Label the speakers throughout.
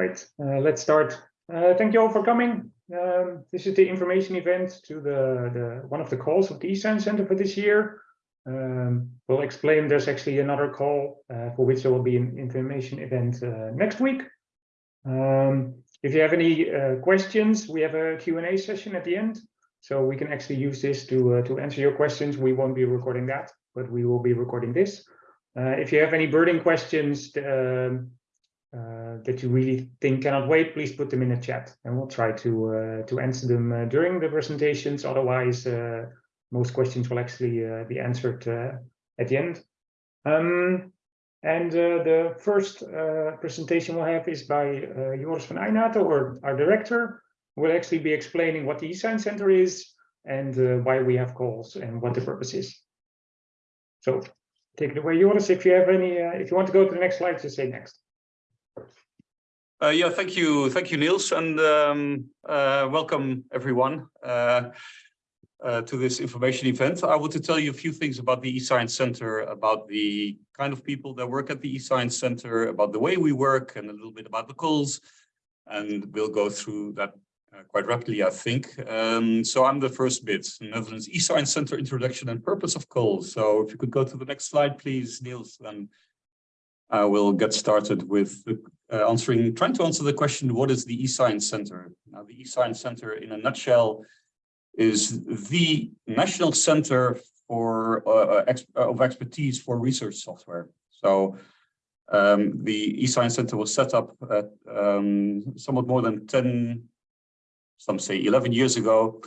Speaker 1: Right, uh, let's start. Uh, thank you all for coming. Um, this is the information event to the, the one of the calls of the eScience Center for this year. Um, we'll explain there's actually another call uh, for which there will be an information event uh, next week. Um, if you have any uh, questions, we have a Q&A session at the end, so we can actually use this to, uh, to answer your questions. We won't be recording that, but we will be recording this. if you have any burning questions, um, uh, that you really think cannot wait, please put them in the chat and we'll try to uh, to answer them uh, during the presentations. Otherwise, uh, most questions will actually uh, be answered uh, at the end. Um, and the first presentation we'll have is by Joris van Eijnaten, or our director, will actually be explaining what the eScience Center is and why we have calls and what the purpose is. So take it away, Joris. If you have any, if you want to go to the next slide, just say next.
Speaker 2: Uh, yeah, thank you, thank you, Niels, and um, uh, welcome everyone uh, uh to this information event. I want to tell you a few things about the eScience Center, about the kind of people that work at the eScience Center, about the way we work, and a little bit about the calls. And we'll go through that uh, quite rapidly, I think. Um, so I'm the first bit, Netherlands eScience Center Introduction and Purpose of Calls. So if you could go to the next slide, please, Niels, then I will get started with uh, answering, trying to answer the question, what is the eScience Center? Now, the eScience Center, in a nutshell, is the national center for uh, uh ex of expertise for research software. So um, the eScience Center was set up at um, somewhat more than 10, some say 11 years ago,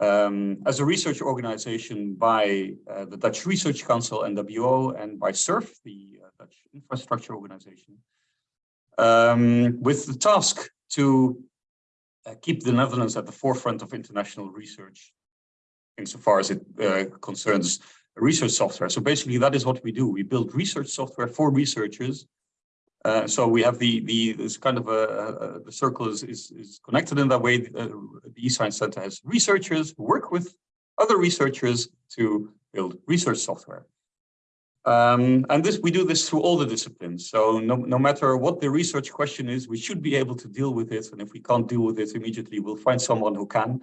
Speaker 2: um, as a research organization by uh, the Dutch Research Council, NWO, and by SURF, the uh, Dutch infrastructure organization um, with the task to uh, keep the Netherlands at the forefront of international research insofar as it uh, concerns research software. So basically that is what we do. We build research software for researchers. Uh, so we have the, the this kind of a, a the circle is, is, is, connected in that way. Uh, the eScience Center has researchers who work with other researchers to build research software. Um, and this we do this through all the disciplines. So no, no matter what the research question is, we should be able to deal with it. And if we can't deal with it immediately, we'll find someone who can.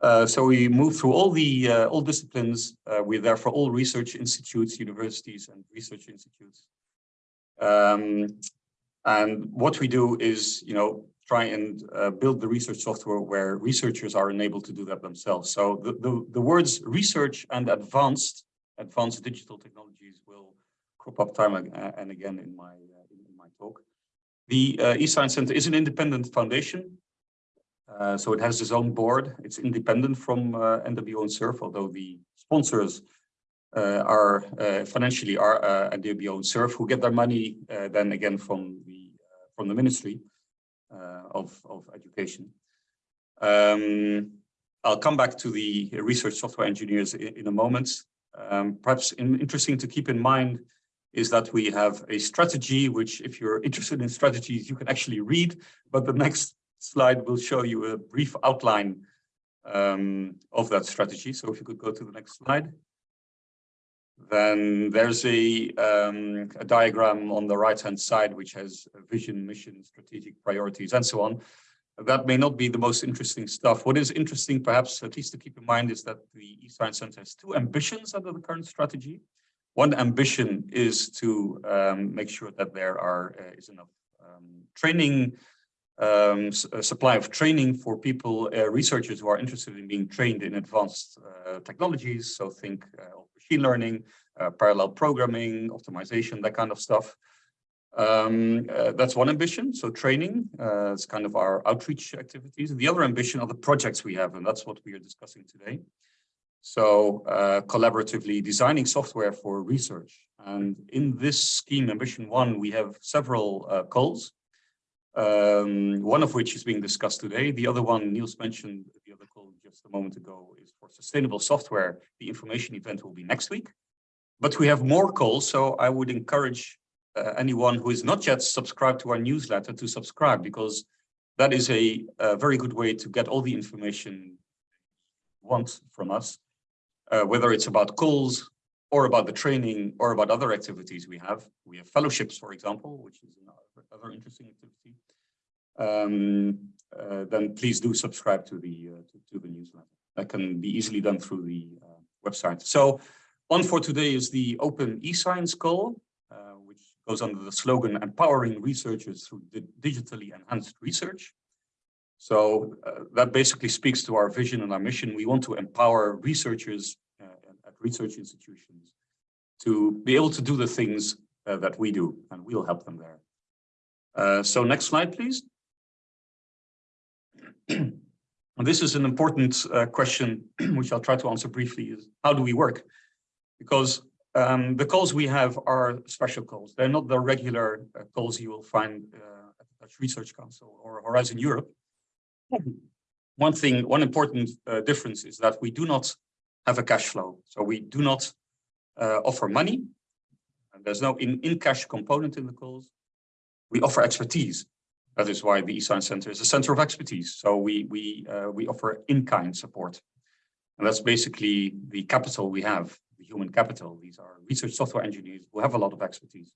Speaker 2: Uh, so we move through all the uh, all disciplines. Uh, we're there for all research institutes, universities, and research institutes. Um, and what we do is, you know, try and uh, build the research software where researchers are enabled to do that themselves. So the, the, the words research and advanced advanced digital technologies will crop up time and again in my uh, in my talk. The uh, eScience Center is an independent foundation, uh, so it has its own board. It's independent from uh, NWO and SURF, although the sponsors uh, are uh, financially are uh, NWO and SURF, who get their money then again from the from the Ministry of of Education. Um, I'll come back to the research software engineers in, in a moment. Um, perhaps in, interesting to keep in mind is that we have a strategy, which if you're interested in strategies, you can actually read, but the next slide will show you a brief outline um, of that strategy. So if you could go to the next slide. Then there's a, um, a diagram on the right-hand side, which has vision, mission, strategic priorities, and so on that may not be the most interesting stuff. What is interesting, perhaps, at least to keep in mind, is that the eScience Center has two ambitions under the current strategy. One ambition is to um, make sure that there are uh, is enough um, training, um, supply of training for people, uh, researchers who are interested in being trained in advanced uh, technologies. So think uh, machine learning, uh, parallel programming, optimization, that kind of stuff. Um, uh, that's one ambition. So training uh, is kind of our outreach activities. The other ambition are the projects we have, and that's what we are discussing today. So uh, collaboratively designing software for research. And in this scheme, ambition one, we have several uh, calls. Um, one of which is being discussed today. The other one, Niels mentioned the other call just a moment ago, is for sustainable software. The information event will be next week. But we have more calls, so I would encourage uh, anyone who is not yet subscribed to our newsletter to subscribe because that is a, a very good way to get all the information you want from us, uh, whether it's about calls or about the training or about other activities we have. We have fellowships, for example, which is another interesting activity. um, uh, then please do subscribe to the uh, to, to, the newsletter. That can be easily done through the uh, website. So on for today is the Open eScience call, goes under the slogan empowering researchers through di digitally enhanced research. So uh, that basically speaks to our vision and our mission. We want to empower researchers uh, at research institutions to be able to do the things uh, that we do, and we'll help them there. Uh, so next slide, please. And this is an important uh, question, which I'll try to answer briefly, is how do we work? Because um, the calls we have are special calls. They're not the regular uh, calls you will find at the Dutch Research Council or Horizon Europe. One thing, one important uh, difference is that we do not have a cash flow. So we do not uh, offer money. And there's no in-cash in component in the calls. We offer expertise. That is why the eScience Center is a center of expertise. So we, we, uh, we offer in-kind support. And that's basically the capital we have, the human capital. These are research software engineers who have a lot of expertise.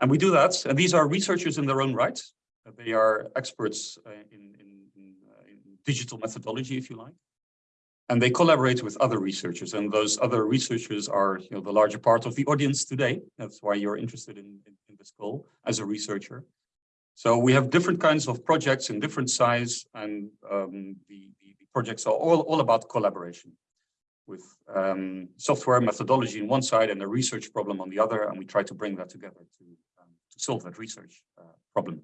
Speaker 2: And we do that. And these are researchers in their own right. They are experts uh, in, in digital methodology, if you like. And they collaborate with other researchers, and those other researchers are you know, the larger part of the audience today. That's why you're interested in, in, in this call as a researcher. So we have different kinds of projects in different size, and um, the, the, the, projects are all, all about collaboration with um, software methodology on one side and a research problem on the other, and we try to bring that together to, um, to solve that research uh, problem.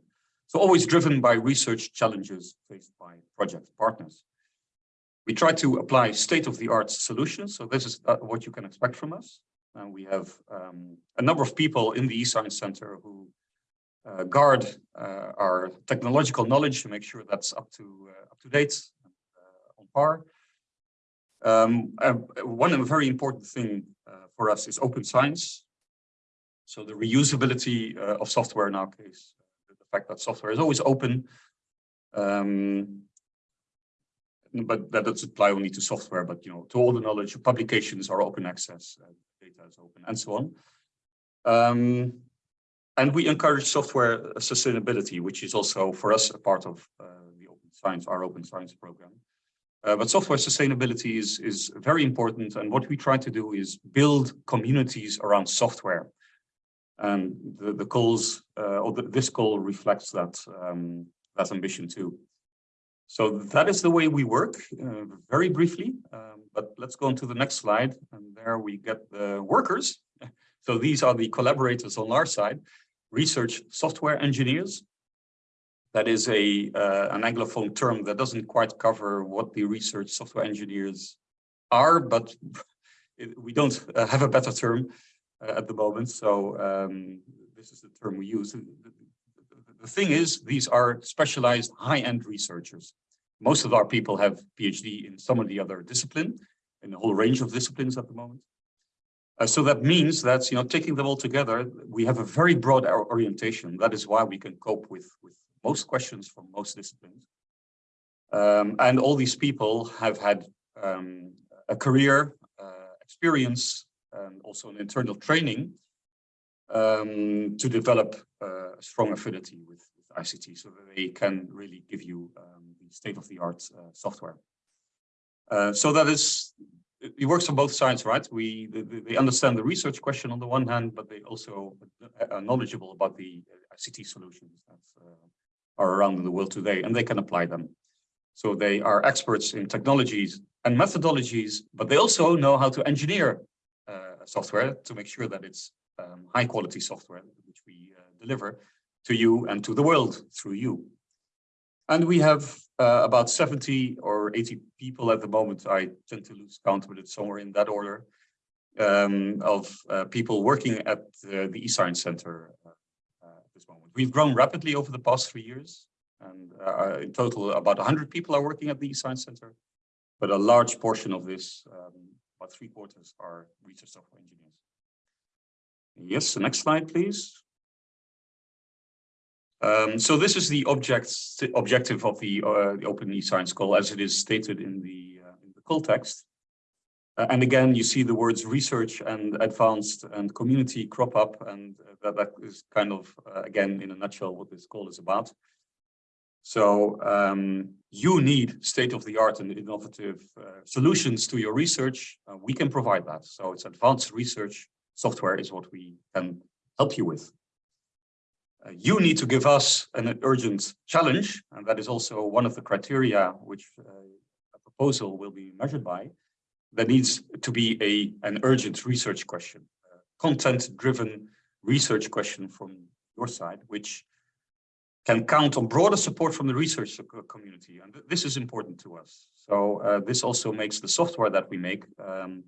Speaker 2: So always driven by research challenges faced by project partners. We try to apply state-of-the-art solutions. So this is uh, what you can expect from us. And we have um, a number of people in the eScience Center who uh, guard uh, our technological knowledge to make sure that's up to uh, up to date, uh, on par. Um, one very important thing uh, for us is open science. So the reusability of software in our case the fact that software is always open. Um, but that doesn't apply only to software, but you know, to all the knowledge, publications are open access, uh, data is open, and so on. Um, and we encourage software sustainability, which is also for us a part of uh, the open science, our open science program. Uh, but software sustainability is, is very important. And what we try to do is build communities around software. And the, the calls, uh, or the, this call reflects that, um, that ambition too. So that is the way we work, uh, very briefly, um, but let's go on to the next slide. And there we get the workers. So these are the collaborators on our side, research software engineers. That is a uh, an Anglophone term that doesn't quite cover what the research software engineers are, but it, we don't uh, have a better term uh, at the moment. So um, this is the term we use. The, thing is, these are specialized high-end researchers. Most of our people have PhD in some of the other discipline, in a whole range of disciplines at the moment. Uh, so that means that, you know, taking them all together, we have a very broad orientation. That is why we can cope with, with most questions from most disciplines. Um, and all these people have had um, a career, uh, experience, and also an internal training um, to develop uh, a strong affinity with, with, ICT so that they can really give you um, the state-of-the-art uh, software. Uh, so that is, it works on both sides, right? We they, understand the research question on the one hand, but they also are knowledgeable about the ICT solutions that uh, are around in the world today, and they can apply them. So they are experts in technologies and methodologies, but they also know how to engineer software to make sure that it's um, high quality software which we uh, deliver to you and to the world through you. And we have uh, about 70 or 80 people at the moment. I tend to lose count, but it's somewhere in that order um, of uh, people working at the eScience Center uh, uh, this moment. We've grown rapidly over the past three years. And uh, in total, about 100 people are working at the eScience Center. But a large portion of this um, about three quarters are research software engineers. Yes, the next slide, please. Um, so this is the object, objective of the, uh, the Open eScience call as it is stated in the, uh, in the call text. Uh, and again, you see the words research and advanced and community crop up and uh, that, that is kind of, uh, again, in a nutshell, what this call is about. So um, you need state-of-the-art and innovative uh, solutions to your research. Uh, we can provide that. So it's advanced research software is what we can help you with. Uh, you need to give us an urgent challenge, and that is also one of the criteria which a proposal will be measured by. There needs to be a an urgent research question, content-driven research question from your side, which can count on broader support from the research community. And this is important to us. So uh, this also makes the software that we make um,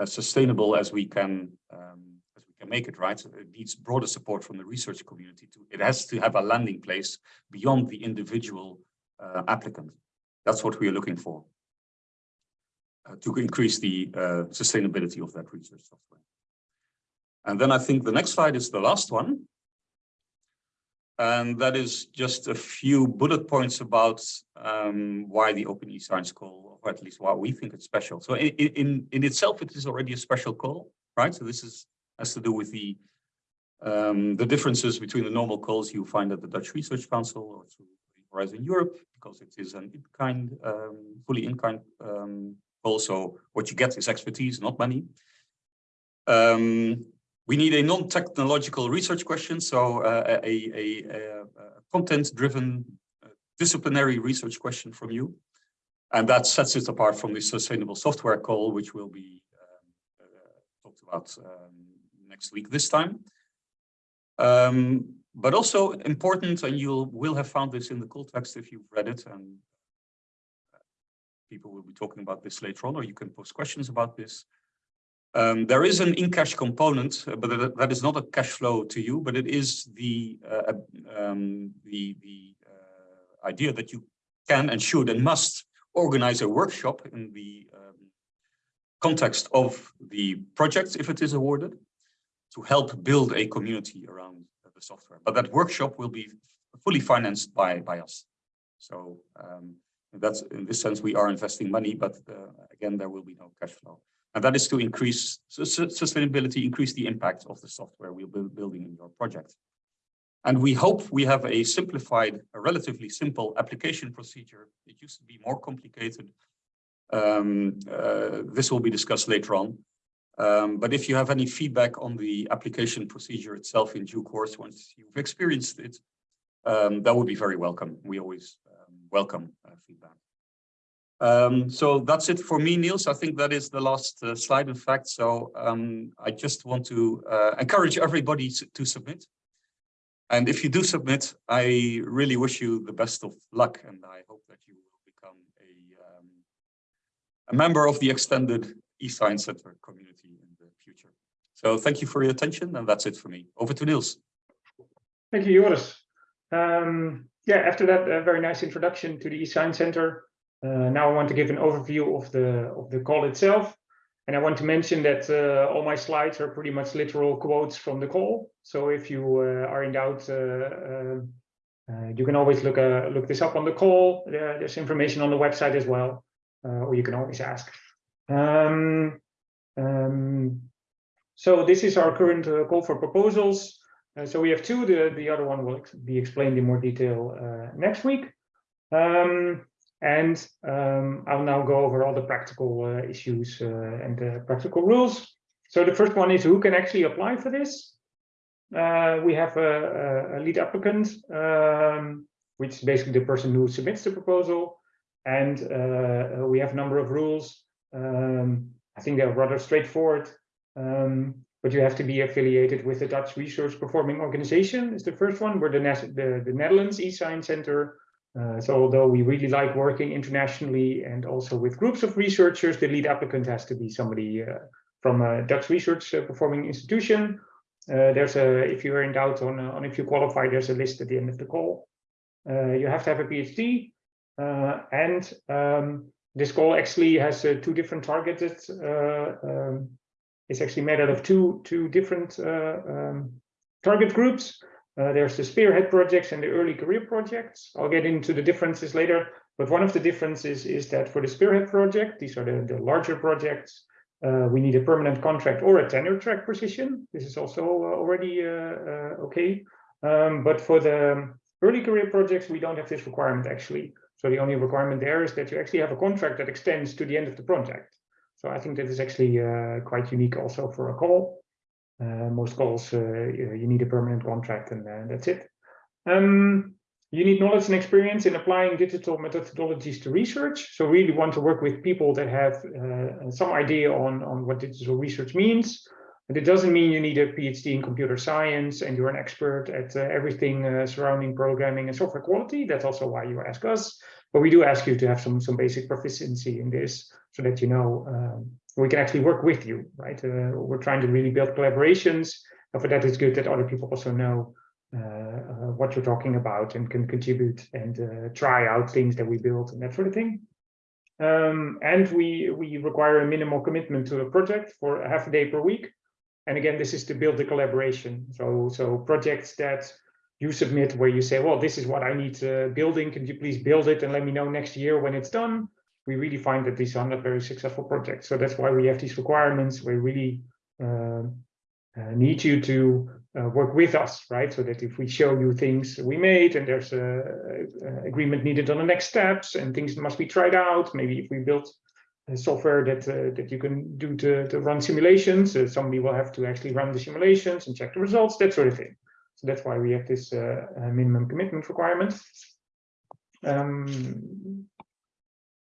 Speaker 2: as sustainable as we can um, as we can make it, right? It needs broader support from the research community. To, it has to have a landing place beyond the individual uh, applicant. That's what we are looking for uh, to increase the uh, sustainability of that research software. And then I think the next slide is the last one. And that is just a few bullet points about um, why the Open eScience call, or at least why we think it's special. So in, in, in itself, it is already a special call, right? So this is has to do with the um, the differences between the normal calls you find at the Dutch Research Council or through Horizon Europe, because it is an in-kind, um, fully in-kind um, call. So what you get is expertise, not money. Um, we need a non-technological research question, so uh, a, a, a, a content-driven uh, disciplinary research question from you. And that sets it apart from the sustainable software call, which will be um, uh, talked about um, next week this time. Um, but also important, and you will have found this in the call text if you've read it, and people will be talking about this later on, or you can post questions about this. Um, there is an in-cash component, uh, but that is not a cash flow to you, but it is the uh, um, the, the uh, idea that you can and should and must organize a workshop in the um, context of the project, if it is awarded, to help build a community around the software. But that workshop will be fully financed by by us. So um, that's in this sense we are investing money, but uh, again there will be no cash flow. And that is to increase sustainability, increase the impact of the software we're building in your project. And we hope we have a simplified, a relatively simple application procedure. It used to be more complicated. Um, uh, this will be discussed later on. Um, but if you have any feedback on the application procedure itself in due course, once you've experienced it, um, that would be very welcome. We always welcome uh, feedback. Um, so that's it for me, Niels. I think that is the last uh, slide, in fact. So um, I just want to uh, encourage everybody to, submit. And if you do submit, I really wish you the best of luck. And I hope that you will become a, um, a member of the extended eScience Center community in the future. So thank you for your attention. And that's it for me. Over to Niels.
Speaker 1: Thank you, Joris. Yeah, after that uh, very nice introduction to the eScience Center, uh, now I want to give an overview of the of the call itself. And I want to mention that uh, all my slides are pretty much literal quotes from the call. So if you uh, are in doubt, uh, uh, uh, you can always look look this up on the call. there's information on the website as well, or you can always ask. Um, um, so this is our current call for proposals. So we have two. The the other one will be explained in more detail next week. Um, and um, I'll now go over all the practical uh, issues uh, and the practical rules. So the first one is who can actually apply for this? Uh, we have a, a lead applicant, um, which is basically the person who submits the proposal. And uh, we have a number of rules. Um, I think they're rather straightforward. Um, but you have to be affiliated with the Dutch Research Performing Organization is the first one, where the, the, the Netherlands eScience Center uh, so although we really like working internationally and also with groups of researchers, the lead applicant has to be somebody uh, from a Dutch research uh, performing institution. Uh, there's a, if you're in doubt on, uh, on if you qualify, there's a list at the end of the call. you have to have a PhD and um, this call actually has two different targeted, um, it's actually made out of two, two different um, target groups. Uh, there's the spearhead projects and the early career projects. I'll get into the differences later, but one of the differences is that for the spearhead project, these are the, the larger projects, uh, we need a permanent contract or a tenure track position. This is also uh, already uh, uh, okay. Um, but for the Early career projects, we don't have this requirement actually. So the only requirement there is that you actually have a contract that extends to the end of the project. So I think that is actually uh, quite unique also for a call. Uh, most calls, uh, you need a permanent contract and uh, that's it. Um, you need knowledge and experience in applying digital methodologies to research. So really want to work with people that have uh, some idea on, on what digital research means. And it doesn't mean you need a PhD in computer science and you're an expert at uh, everything surrounding programming and software quality. That's also why you ask us. But we do ask you to have some, some basic proficiency in this so that you know um, we can actually work with you, right? Uh, we're trying to really build collaborations. And for that, it's good that other people also know uh, uh, what you're talking about and can contribute and uh, try out things that we built and that sort of thing. Um, and we, we require a minimal commitment to a project for a half a day per week. And again, this is to build the collaboration. So, so projects that you submit where you say, well, this is what I need uh, building. Can you please build it and let me know next year when it's done? We really find that these are not very successful projects. So that's why we have these requirements. We really uh, uh, need you to uh, work with us, right? So that if we show you things we made and there's a, a, agreement needed on the next steps and things must be tried out, maybe if we build software that uh, that you can do to, to run simulations. Uh, somebody will have to actually run the simulations and check the results, that sort of thing. So that's why we have this uh, minimum commitment requirement. Um,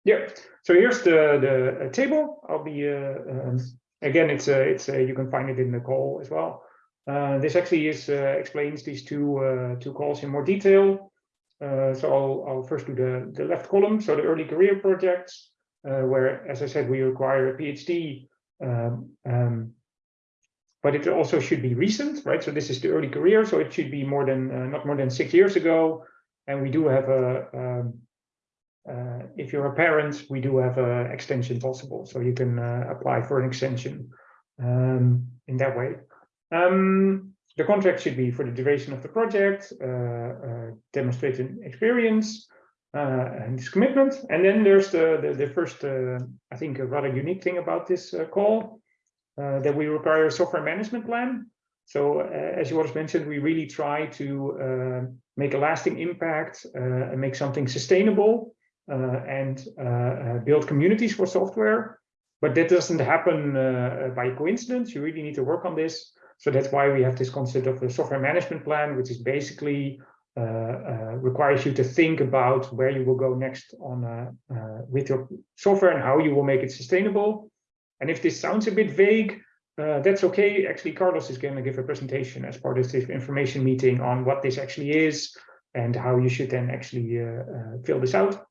Speaker 1: yeah, so here's the the table. I'll be um, again. It's a it's a, you can find it in the call as well. Uh, this actually is uh, explains these two uh, two calls in more detail. so I'll I'll first do the the left column. So the early career projects uh, where, as I said, we require a PhD, um, um, but it also should be recent, right? So this is the early career, so it should be more than uh, not more than six years ago. And we do have a, um, uh, if you're a parent, we do have an extension possible, so you can uh, apply for an extension um, in that way. Um, the contract should be for the duration of the project, uh, uh, demonstrating experience, uh, and this commitment. And then there's the, the, the first, I think, a rather unique thing about this call, Uh, that we require a software management plan. So uh, as you already mentioned, we really try to uh, make a lasting impact and make something sustainable and build communities for software. But that doesn't happen by coincidence. You really need to work on this. So that's why we have this concept of a software management plan, which is basically uh, uh, requires you to think about where you will go next on uh, with your software and how you will make it sustainable. And if this sounds a bit vague, that's okay. Actually, Carlos is going to give a presentation as part of this information meeting on what this actually is and how you should then actually fill this out.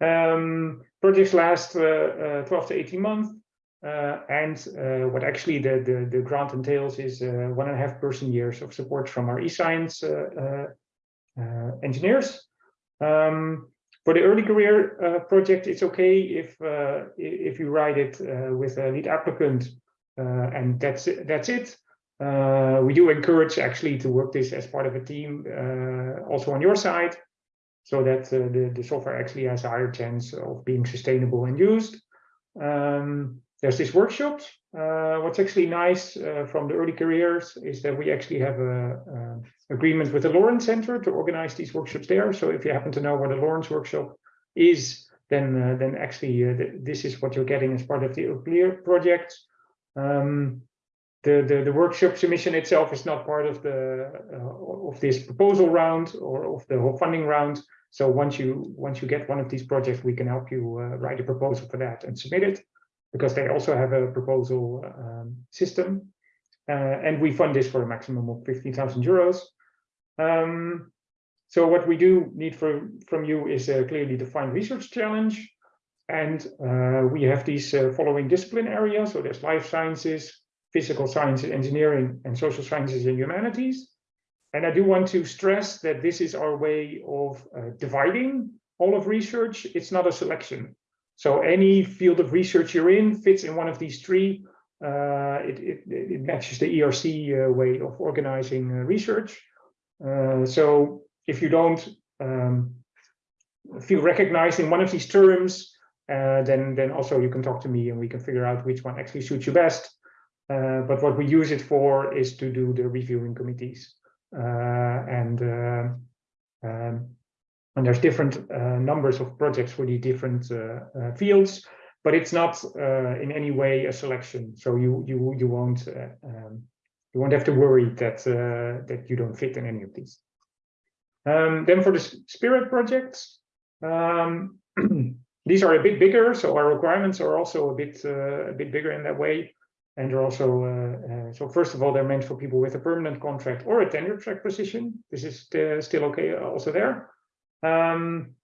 Speaker 1: Um, projects last 12 to 18 months. Uh, and uh, what actually the, the, the, grant entails is uh, one and a half person years of support from our eScience uh, engineers. Um, for the early career uh, project, it's okay if uh, if you write it with a lead applicant, and that's it, that's it. Uh, we do encourage actually to work this as part of a team uh, also on your side so that uh, the, the software actually has a higher chance of being sustainable and used. Um, there's this workshop. Uh, what's actually nice uh, from the early careers is that we actually have a, a, agreement with the Lorentz Center to organize these workshops there. So if you happen to know where the Lorentz workshop is, then uh, then actually uh, th this is what you're getting as part of the clear project. Um, the, the the workshop submission itself is not part of the uh, of this proposal round or of the whole funding round. So once you once you get one of these projects, we can help you uh, write a proposal for that and submit it because they also have a proposal um, system. Uh, and we fund this for a maximum of 15,000 euros. Um, so what we do need for, from you is a clearly defined research challenge. And uh, we have these uh, following discipline areas. So there's life sciences, physical sciences, engineering, and social sciences and humanities. And I do want to stress that this is our way of uh, dividing all of research. It's not a selection. So any field of research you're in fits in one of these three. Uh, it, it, it, matches the ERC uh, way of organizing uh, research. Uh, so if you don't um, feel recognized in one of these terms, uh, then, then also you can talk to me and we can figure out which one actually suits you best. But what we use it for is to do the reviewing committees. and Um, and there's different uh, numbers of projects for the different uh, uh, fields, but it's not uh, in any way a selection. So you you you won't uh, um, you won't have to worry that uh, that you don't fit in any of these. Um, then for the spearhead projects, um, these are a bit bigger, so our requirements are also a bit a bit bigger in that way. And they're also, uh, uh, so first of all, they're meant for people with a permanent contract or a tenure track position. This is uh, still okay also there. Um,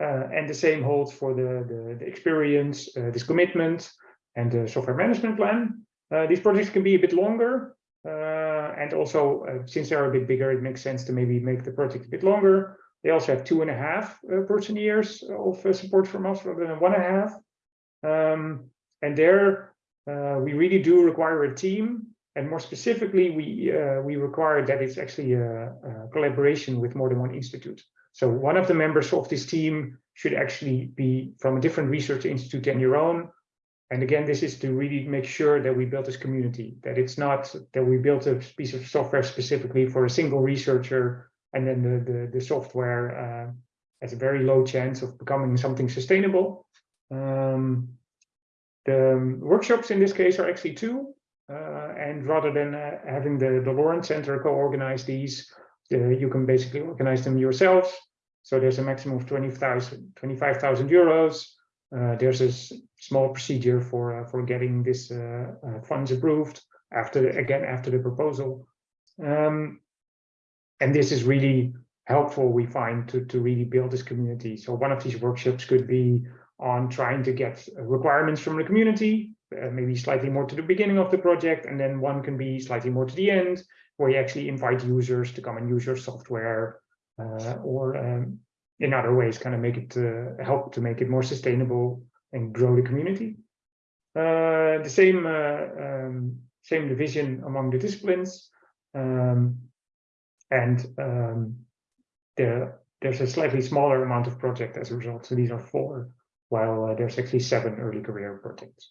Speaker 1: uh, and the same holds for the, the, the experience, uh, this commitment, and the software management plan. Uh, these projects can be a bit longer. and also, since they're a bit bigger, it makes sense to maybe make the project a bit longer. They also have two and a half person years of support from us rather than one and a half. Um, and there, uh, we really do require a team and more specifically we uh, we require that it's actually a, a, collaboration with more than one institute so one of the members of this team should actually be from a different research institute than your own and again this is to really make sure that we build this community that it's not that we built a piece of software specifically for a single researcher and then the the, the software uh, has a very low chance of becoming something sustainable um, the workshops in this case are actually two, uh, and rather than uh, having the, the Lorentz Center co-organize these, uh, you can basically organize them yourselves. So there's a maximum of 20,000, 25,000 euros. Uh, there's a small procedure for uh, for getting this uh, funds approved after again after the proposal, um, and this is really helpful we find to to really build this community. So one of these workshops could be on trying to get requirements from the community, uh, maybe slightly more to the beginning of the project, and then one can be slightly more to the end, where you actually invite users to come and use your software, uh, or um, in other ways, kind of make it uh, help to make it more sustainable and grow the community. Uh, the same uh, um, same division among the disciplines, um, and um, there there's a slightly smaller amount of project as a result. So these are four while uh, there's actually seven early career projects.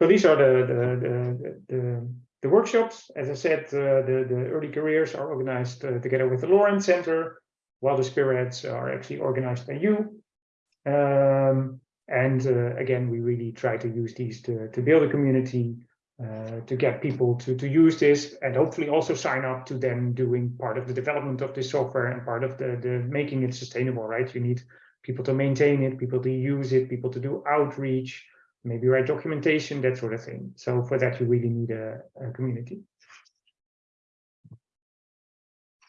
Speaker 1: So these are the the the, the, the workshops. As I said, uh, the the early careers are organized uh, together with the Lorentz Center, while the spirits are actually organized by you. Um, and uh, again, we really try to use these to to build a community uh, to get people to, to use this and hopefully also sign up to them doing part of the development of this software and part of the, the making it sustainable, right? You need people to maintain it, people to use it, people to do outreach, maybe write documentation, that sort of thing. So for that, you really need a, a community.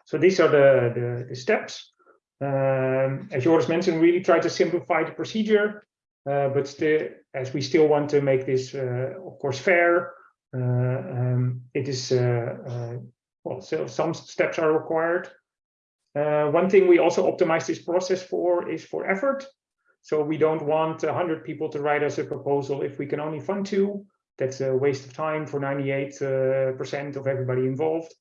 Speaker 1: So these are the, the, the steps. Um, as Joris mentioned, really try to simplify the procedure, uh, but still, as we still want to make this, uh, of course, fair, uh, um, it is uh, uh, well, so some steps are required. one thing we also optimize this process for is for effort. So we don't want 100 people to write us a proposal if we can only fund two. That's a waste of time for 98% of everybody involved.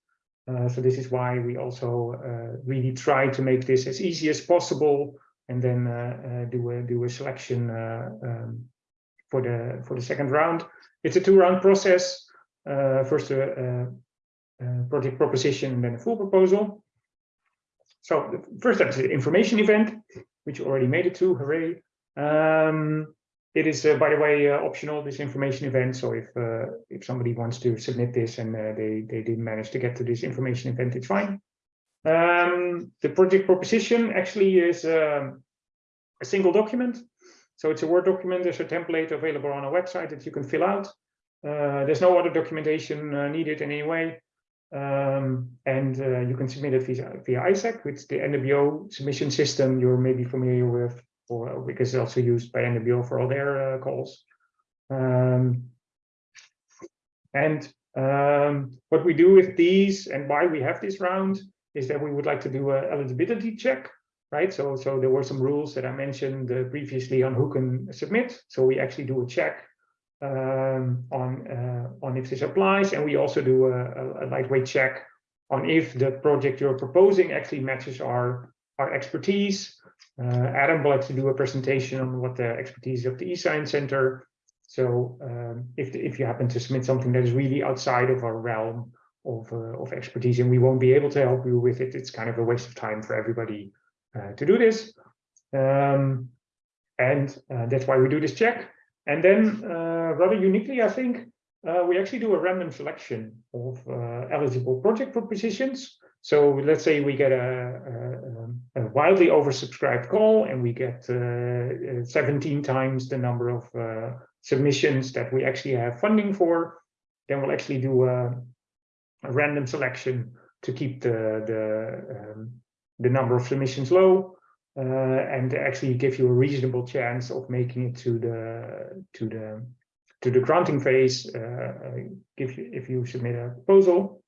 Speaker 1: Uh, so this is why we also uh, really try to make this as easy as possible and then uh, do a do a selection um, for the for the second round. It's a two-round process. Uh, first, a, a, project proposition, and then a full proposal. So the first step is the information event, which you already made it to. Hooray! Um, it is, uh, by the way, uh, optional. This information event. So if uh, if somebody wants to submit this and uh, they they didn't manage to get to this information event, it's fine. Um, the project proposition actually is um, a single document. So it's a Word document. There's a template available on our website that you can fill out. Uh, there's no other documentation uh, needed in any way. Um, and uh, you can submit it via, via ISAAC, which the NWO submission system you're maybe familiar with, or because it's also used by NWO for all their calls. Um, and um, what we do with these and why we have this round is that we would like to do a eligibility check, right? So, so there were some rules that I mentioned uh, previously on who can submit. So we actually do a check um, on uh, on if this applies, and we also do a, a, lightweight check on if the project you're proposing actually matches our our expertise. Uh, Adam will actually do a presentation on what the expertise of the eScience Center. So um, if if you happen to submit something that is really outside of our realm, of, uh, of expertise and we won't be able to help you with it. It's kind of a waste of time for everybody uh, to do this. Um, and uh, that's why we do this check. And then uh, rather uniquely, I think, uh, we actually do a random selection of uh, eligible project propositions. So let's say we get a, a, a wildly oversubscribed call and we get 17 times the number of submissions that we actually have funding for, then we'll actually do a, a random selection to keep the, the, um, the number of submissions low uh, and actually give you a reasonable chance of making it to the to the to the granting phase uh, if you if you submit a proposal.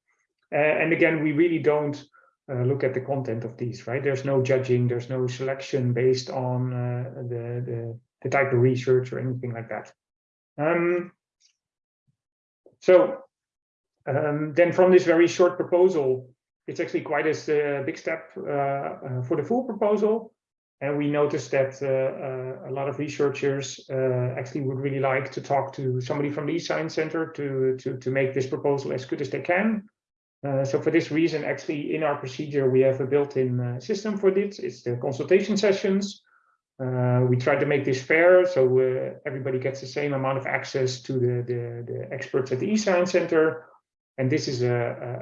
Speaker 1: Uh, and again, we really don't uh, look at the content of these, right? There's no judging, there's no selection based on uh, the, the the type of research or anything like that. Um, so um, then from this very short proposal, it's actually quite a uh, big step uh, uh, for the full proposal. And we noticed that uh, uh, a lot of researchers uh, actually would really like to talk to somebody from the eScience Center to, to, to make this proposal as good as they can. so for this reason, actually in our procedure, we have a built-in system for this. It's the consultation sessions. we try to make this fair, so everybody gets the same amount of access to the, the, the experts at the eScience Center. And this is a,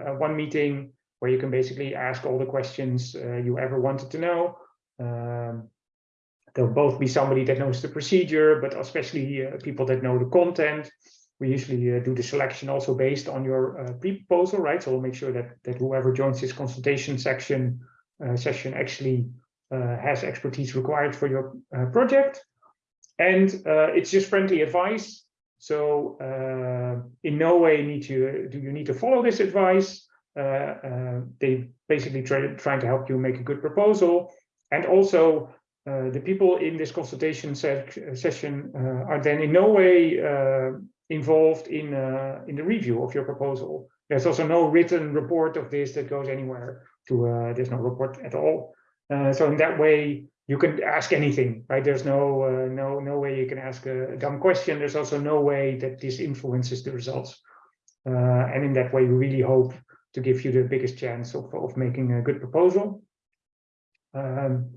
Speaker 1: a, a one meeting where you can basically ask all the questions uh, you ever wanted to know. Um, there'll both be somebody that knows the procedure, but especially uh, people that know the content. We usually uh, do the selection also based on your uh, pre-proposal, right? So we'll make sure that, that whoever joins this consultation section uh, session actually uh, has expertise required for your project. And it's just friendly advice. So in no way need you, do you need to follow this advice. Uh, uh, they basically try trying to help you make a good proposal. And also uh, the people in this consultation se session are then in no way involved in, in the review of your proposal. There's also no written report of this that goes anywhere to, there's no report at all. so in that way, you can ask anything, right? There's no uh, no no way you can ask a, dumb question. There's also no way that this influences the results. Uh, and in that way, we really hope to give you the biggest chance of, of making a good proposal. Um,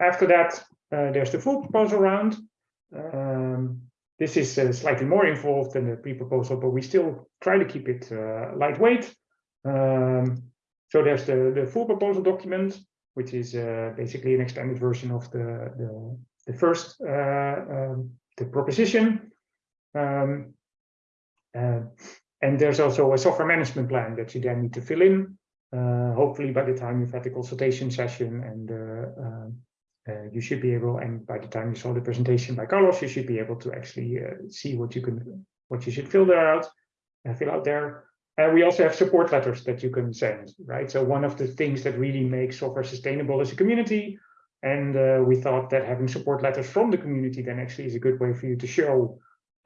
Speaker 1: after that, uh, there's the full proposal round. Um, this is uh, slightly more involved than the pre-proposal, but we still try to keep it uh, lightweight. Um, so there's the, the full proposal document, which is uh, basically an extended version of the, the, the first uh, um, the proposition. Um, uh, and there's also a software management plan that you then need to fill in. Uh, hopefully by the time you've had the consultation session and uh, um, uh, you should be able, and by the time you saw the presentation by Carlos, you should be able to actually uh, see what you can, what you should fill there out, uh, fill out there. And we also have support letters that you can send, right? So one of the things that really makes software sustainable is a community. And uh, we thought that having support letters from the community then actually is a good way for you to show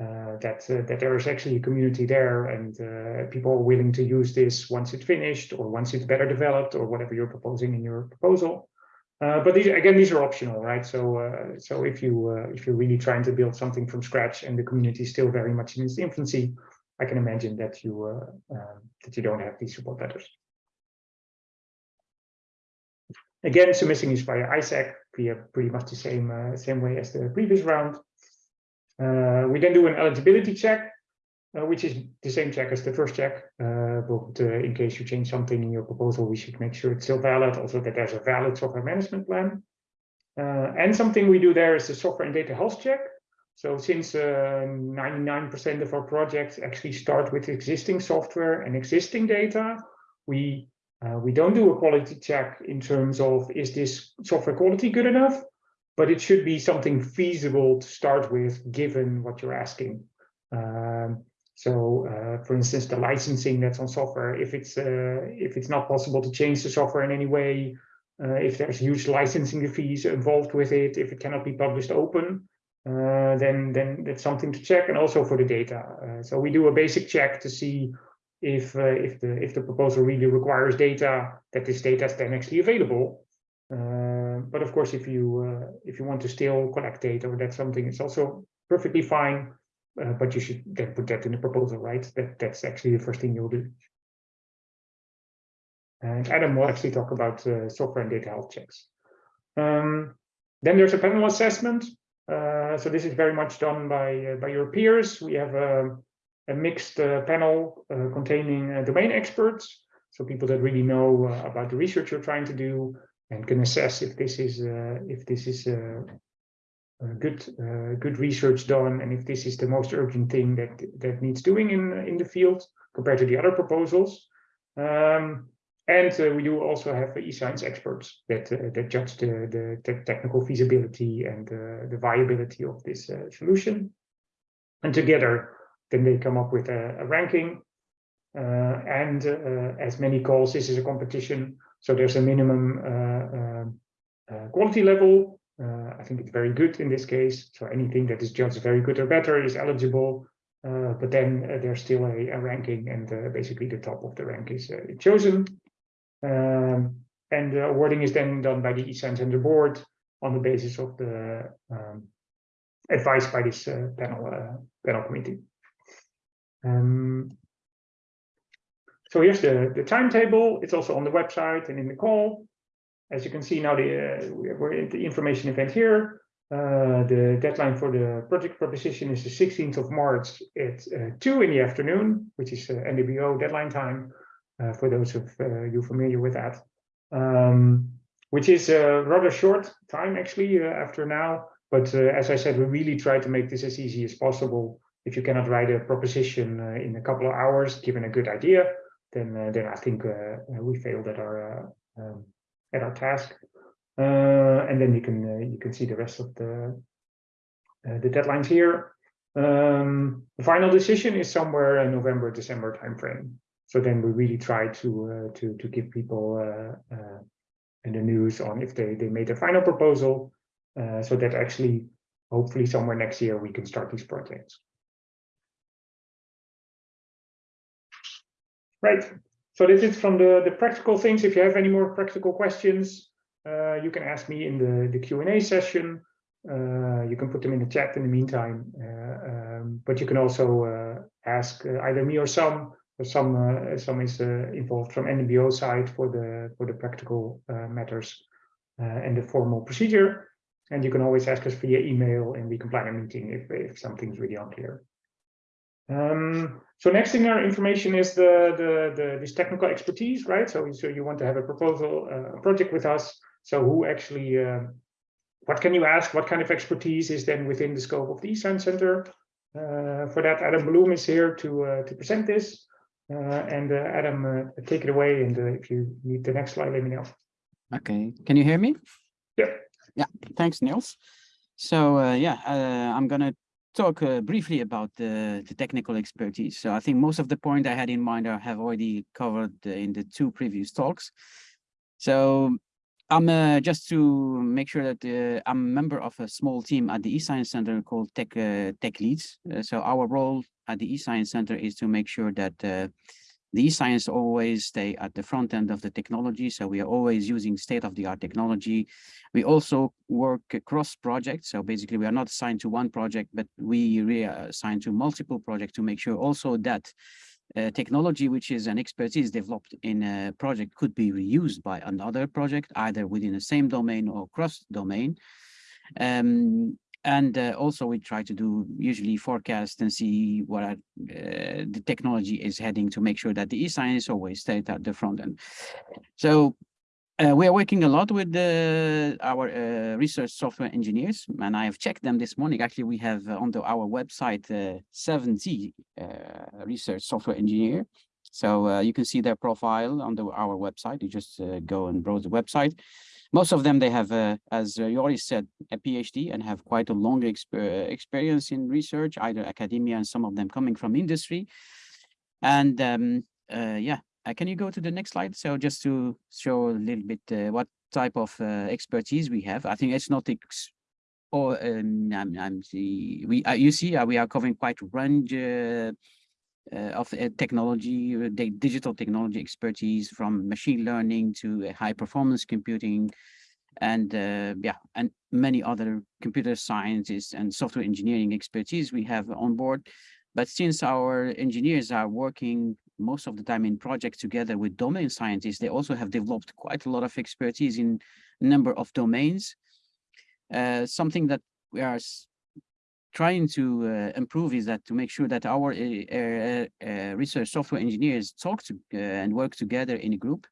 Speaker 1: uh, that uh, that there is actually a community there and uh, people are willing to use this once it's finished or once it's better developed or whatever you're proposing in your proposal. Uh, but these again, these are optional, right? So uh, so if you uh, if you're really trying to build something from scratch and the community is still very much in its infancy, I can imagine that you um, that you don't have these support letters. Again, submitting is via ISAAC via pretty much the same same way as the previous round. Uh, we then do an eligibility check, uh, which is the same check as the first check. Uh, but in case you change something in your proposal, we should make sure it's still valid. Also that there's a valid software management plan. and something we do there is the software and data health check. So since 99% uh, of our projects actually start with existing software and existing data, we uh, we don't do a quality check in terms of is this software quality good enough? But it should be something feasible to start with, given what you're asking. Um, so, uh, for instance, the licensing that's on software, if it's uh, if it's not possible to change the software in any way, uh, if there's huge licensing fees involved with it, if it cannot be published open, uh, then then that's something to check. And also for the data, uh, so we do a basic check to see if uh, if the if the proposal really requires data, that this data is then actually available. But of course, if you uh, if you want to still collect data or that's something, it's also perfectly fine. Uh, but you should then put that in the proposal, right? That that's actually the first thing you'll do. And Adam will actually talk about uh, software and data health checks. Um, then there's a panel assessment. Uh, so this is very much done by, uh, by your peers. We have a, a mixed uh, panel containing domain experts. So people that really know about the research you're trying to do and can assess if this is if this is good uh, good research done and if this is the most urgent thing that that needs doing in in the field compared to the other proposals. Um, and uh, we do also have e-science experts that uh, that judge the, the, technical feasibility and the viability of this uh, solution. And together then they come up with a, a ranking. Uh, and uh, as many calls this is a competition so there's a minimum um, quality level uh, I think it's very good in this case. So anything that is judged very good or better is eligible. Uh, but then uh, there's still a, a ranking and uh, basically the top of the rank is uh, chosen. Um, and the awarding is then done by the eScience Center board on the basis of the um, advice by this uh, panel, panel committee. Um, so here's the, the timetable. It's also on the website and in the call. As you can see now, the, uh, we're the information event here. Uh, the deadline for the project proposition is the 16th of March at uh, 2 in the afternoon, which is uh, NWO deadline time, uh, for those of uh, you familiar with that. Um, which is a rather short time actually after now. But as I said, we really try to make this as easy as possible. If you cannot write a proposition in a couple of hours, given a good idea, then then I think we failed at our um, at our task. Uh, and then you can uh, you can see the rest of the uh, the deadlines here. Um, the final decision is somewhere in November, December timeframe. So then we really try to to to give people in the news on if they they made a final proposal, so that actually hopefully somewhere next year we can start these projects. Right. So this is from the, the practical things. If you have any more practical questions, uh, you can ask me in the, the Q&A session. Uh, you can put them in the chat in the meantime, uh, um, but you can also uh, ask uh, either me or some. Some uh, some is involved from NWO side for the for the practical matters and the formal procedure. And you can always ask us via email, and we can plan a meeting if if something's really unclear. Um, so next in our information is the, the, the, this technical expertise, right? So, so you want to have a proposal, uh, a project with us. So who actually, uh, what can you ask? What kind of expertise is then within the scope of the eScience Center? Uh, for that, Adam Belloum is here to, uh, to present this. Uh, and uh, Adam, take it away. And if you need the next slide, let me know.
Speaker 3: Okay, can you hear me?
Speaker 1: Yeah.
Speaker 3: Yeah, thanks, Niels. So yeah, I'm gonna talk uh, briefly about the, the, technical expertise. So I think most of the point I had in mind I have already covered uh, in the two previous talks. So I'm uh, just to make sure that uh, I'm a member of a small team at the eScience Center called Tech uh, Tech Leads. Uh, so our role at the eScience Center is to make sure that the science always stay at the front end of the technology. So we are always using state-of-the-art technology. We also work across projects. So basically we are not assigned to one project, but we reassign to multiple projects to make sure also that uh, technology, which is an expertise developed in a project could be reused by another project, either within the same domain or cross domain. Um, and uh, also we try to do usually forecast and see what uh, the technology is heading to make sure that the e-science always stays at the front end. So uh, we are working a lot with our uh, research software engineers, and I have checked them this morning. Actually, we have uh, on the, our website uh, 70 research software engineer. So you can see their profile on the, our website. You just go and browse the website most of them, they have, uh, as you already said, a PhD and have quite a long exper experience in research, either academia and some of them coming from industry. And um, uh, yeah, uh, can you go to the next slide? So just to show a little bit uh, what type of uh, expertise we have. I think it's not ex or um, I'm, I'm see, we uh, you see we are covering quite range uh, of uh, technology, uh, digital technology expertise from machine learning to high performance computing and uh, yeah, and many other computer sciences and software engineering expertise we have on board. But since our engineers are working most of the time in projects together with domain scientists. They also have developed quite a lot of expertise in a number of domains. Uh, something that we are trying to uh, improve is that to make sure that our uh, uh, research software engineers talk to and work together in a group.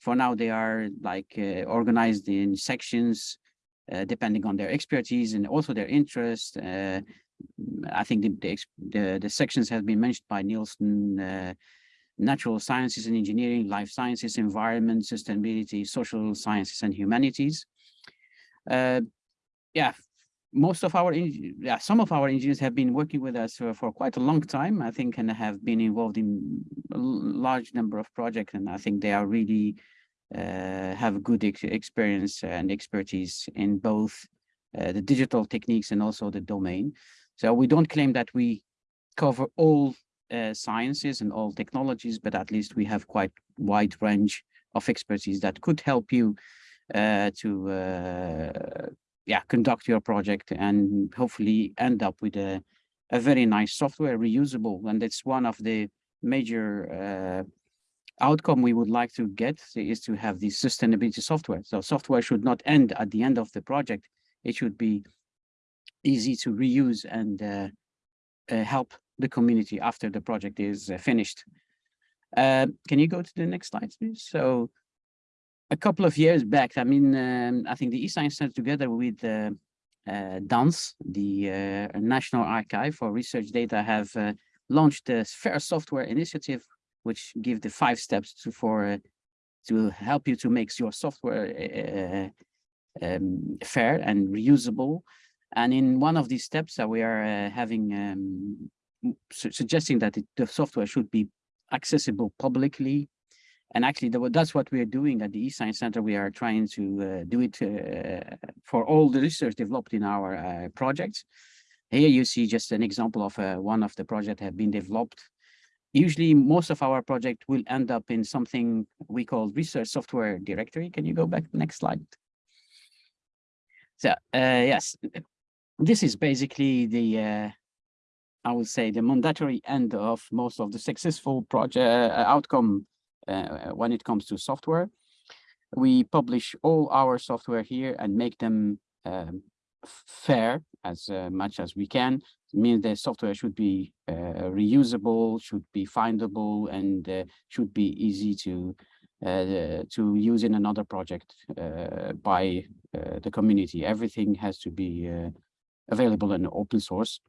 Speaker 3: For now, they are like organized in sections, depending on their expertise and also their interest. I think the, the, the, the, sections have been mentioned by Nielsen, natural sciences and engineering, life sciences, environment, sustainability, social sciences and humanities. Uh, yeah, most of our, yeah, some of our engineers have been working with us for, for, quite a long time, I think, and have been involved in a large number of projects. And I think they are really uh, have good ex experience and expertise in both uh, the digital techniques and also the domain. So we don't claim that we cover all uh, sciences and all technologies, but at least we have quite wide range of expertise that could help you uh, to uh, yeah, conduct your project and hopefully end up with a, a very nice software reusable. And it's one of the major uh, outcome we would like to get is to have the sustainability software. So software should not end at the end of the project. It should be easy to reuse and uh, uh, help the community after the project is uh, finished. Uh, can you go to the next slide, please? So a couple of years back, I mean, um, I think the eScience Center together with uh, uh, DANS, the uh, National Archive for Research Data, have uh, launched the FAIR Software Initiative, which give the five steps to for uh, to help you to make your software uh, um, fair and reusable. And in one of these steps, that we are having um, su suggesting that it, the software should be accessible publicly and actually, that's what we are doing at the eScience Center. We are trying to uh, do it uh, for all the research developed in our uh, projects. Here you see just an example of uh, one of the projects have been developed. Usually, most of our project will end up in something we call research software directory. Can you go back next slide? So, uh, yes, this is basically the uh, I would say the mandatory end of most of the successful project outcome when it comes to software. We publish all our software here and make them um, fair as uh, much as we can. It means the software should be uh, reusable, should be findable, and uh, should be easy to uh, to use in another project uh, by the community. Everything has to be available in open source.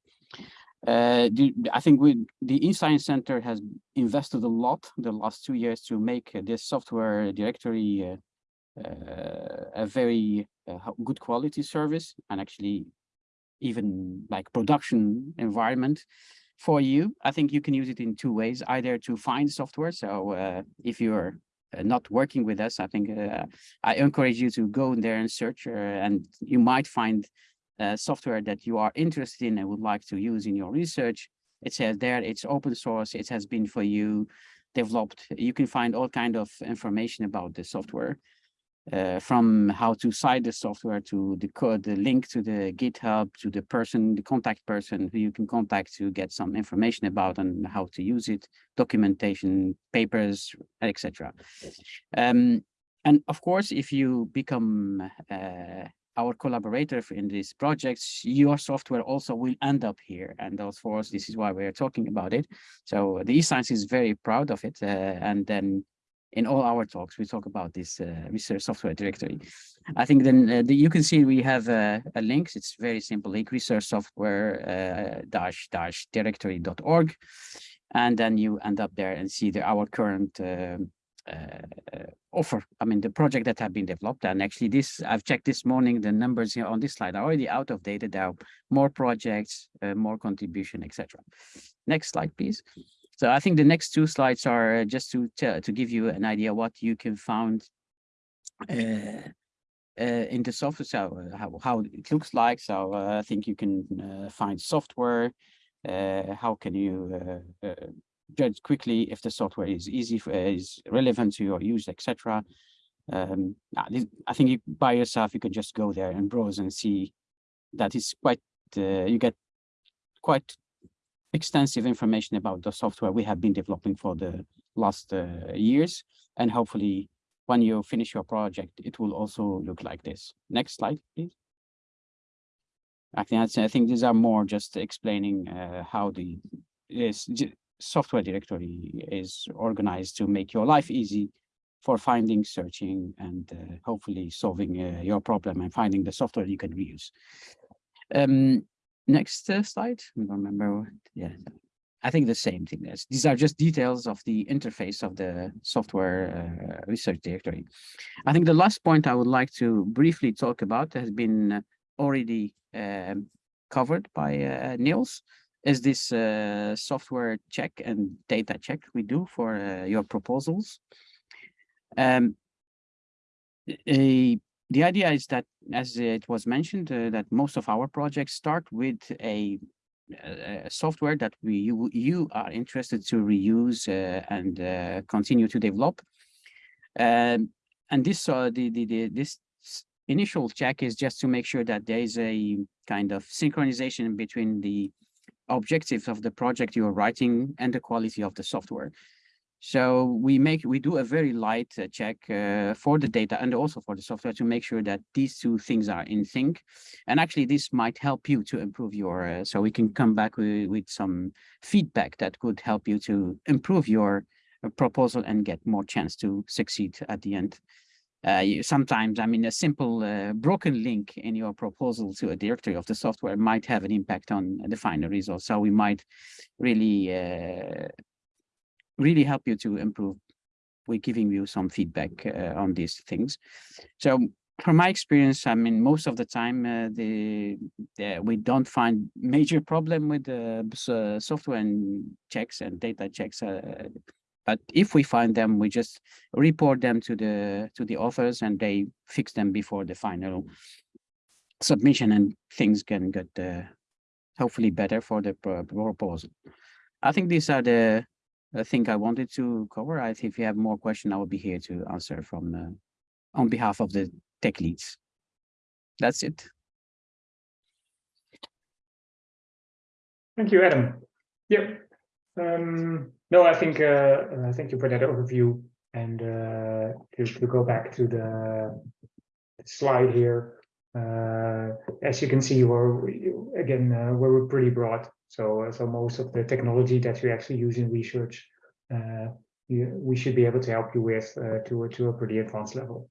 Speaker 3: Uh, the, I think we, the eScience Center has invested a lot the last two years to make uh, this software directory uh, uh, a very uh, good quality service and actually even like production environment for you. I think you can use it in two ways, either to find software. So uh, if you're not working with us, I think I encourage you to go in there and search and you might find uh, software that you are interested in and would like to use in your research, it says there it's open source, it has been for you developed. You can find all kind of information about the software, uh, from how to cite the software to the code, the link to the GitHub, to the person, the contact person who you can contact to get some information about and how to use it, documentation, papers, etc. Um, and of course, if you become uh, our collaborator in these projects, your software also will end up here. And of course, this is why we're talking about it. So the eScience is very proud of it. Uh, and then in all our talks, we talk about this uh, research software directory. I think then uh, the, you can see we have a, a link. It's very simple link research software uh, dash dash directory.org. And then you end up there and see the, our current um, offer. I mean, the project that have been developed, and actually this, I've checked this morning, the numbers here on this slide are already out of. There are more projects, uh, more contribution, etc. Next slide, please. So I think the next two slides are just to to give you an idea what you can find uh, uh, in the software, so uh, how, how it looks like. So uh, I think you can uh, find software. how can you judge quickly if the software is easy, for, is relevant to your use, etc. Um, I think you, by yourself, you can just go there and browse and see that it's quite, uh, you get quite extensive information about the software we have been developing for the last uh, years. And hopefully when you finish your project, it will also look like this. Next slide, please. I think I think these are more just explaining uh, how the is software directory is organized to make your life easy for finding, searching, and uh, hopefully solving uh, your problem and finding the software you can reuse. Um, next uh, slide. I don't remember. Yeah, I think the same thing. There's, these are just details of the interface of the software uh, research directory. I think the last point I would like to briefly talk about has been already um, covered by uh, Niels is this uh, software check and data check we do for uh, your proposals. Um, a, the idea is that, as it was mentioned, uh, that most of our projects start with a, a software that we you, you are interested to reuse uh, and uh, continue to develop. Um, and this uh, the, the, the this initial check is just to make sure that there is a kind of synchronization between the objectives of the project you are writing and the quality of the software. So we make we do a very light uh, check uh, for the data and also for the software to make sure that these two things are in sync. And actually, this might help you to improve your. Uh, so we can come back with, with some feedback that could help you to improve your uh, proposal and get more chance to succeed at the end. Uh, you, sometimes, I mean, a simple uh, broken link in your proposal to a directory of the software might have an impact on the final result. So we might really, uh, really help you to improve. We're giving you some feedback uh, on these things. So from my experience, I mean, most of the time, uh, the, the we don't find major problem with the uh, software and checks and data checks but if we find them, we just report them to the to the authors and they fix them before the final submission and things can get uh, hopefully better for the proposal. I think these are the I think I wanted to cover. I think if you have more questions, I will be here to answer from uh, on behalf of the tech leads. That's it.
Speaker 1: Thank you, Adam. Yep. Um, no, I think uh, uh, thank you for that overview. And uh, to, to go back to the slide here, uh, as you can see, we're again uh, we're pretty broad. So uh, so most of the technology that you actually use in research, you, we should be able to help you with to a, to a pretty advanced level.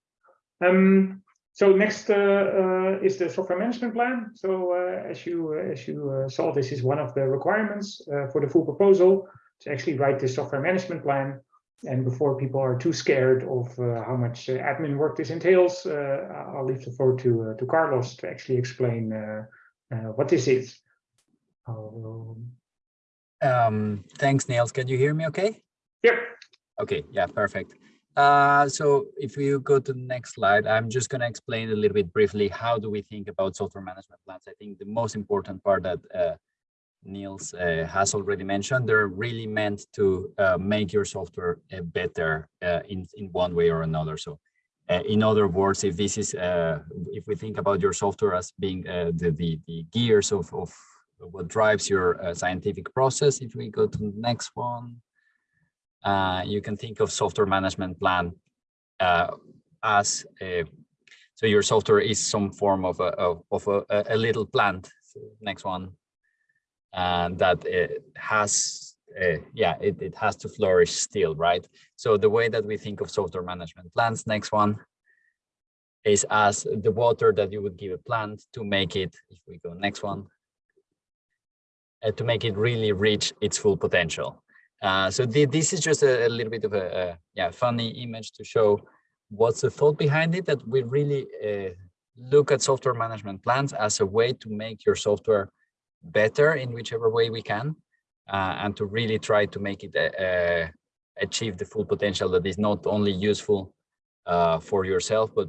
Speaker 1: Um, so next uh, uh, is the software management plan. So uh, as you uh, as you uh, saw, this is one of the requirements uh, for the full proposal to actually write this software management plan. And before people are too scared of how much admin work this entails, I'll leave the floor to to Carlos to actually explain what this is.
Speaker 4: Um, thanks, Niels. Can you hear me okay?
Speaker 1: Yep.
Speaker 4: Okay, yeah, perfect. Uh, so if you go to the next slide, I'm just going to explain a little bit briefly how do we think about software management plans. I think the most important part that uh, Niels uh, has already mentioned, they're really meant to uh, make your software uh, better uh, in, in one way or another. So in other words, if this is, if we think about your software as being the, the, the, gears of, of what drives your scientific process, if we go to the next one, uh, you can think of software management plan uh, as a, so your software is some form of a of, of a, a, little plant. Next one, and that it has uh, yeah it, it has to flourish still, right? So the way that we think of software management plans, next one, is as the water that you would give a plant to make it. If we go next one, uh, to make it really reach its full potential. Uh, so the, this is just a, a, little bit of a, a, yeah funny image to show what's the thought behind it that we really uh, look at software management plans as a way to make your software better in whichever way we can uh, and to really try to make it uh, uh, achieve the full potential that is not only useful for yourself but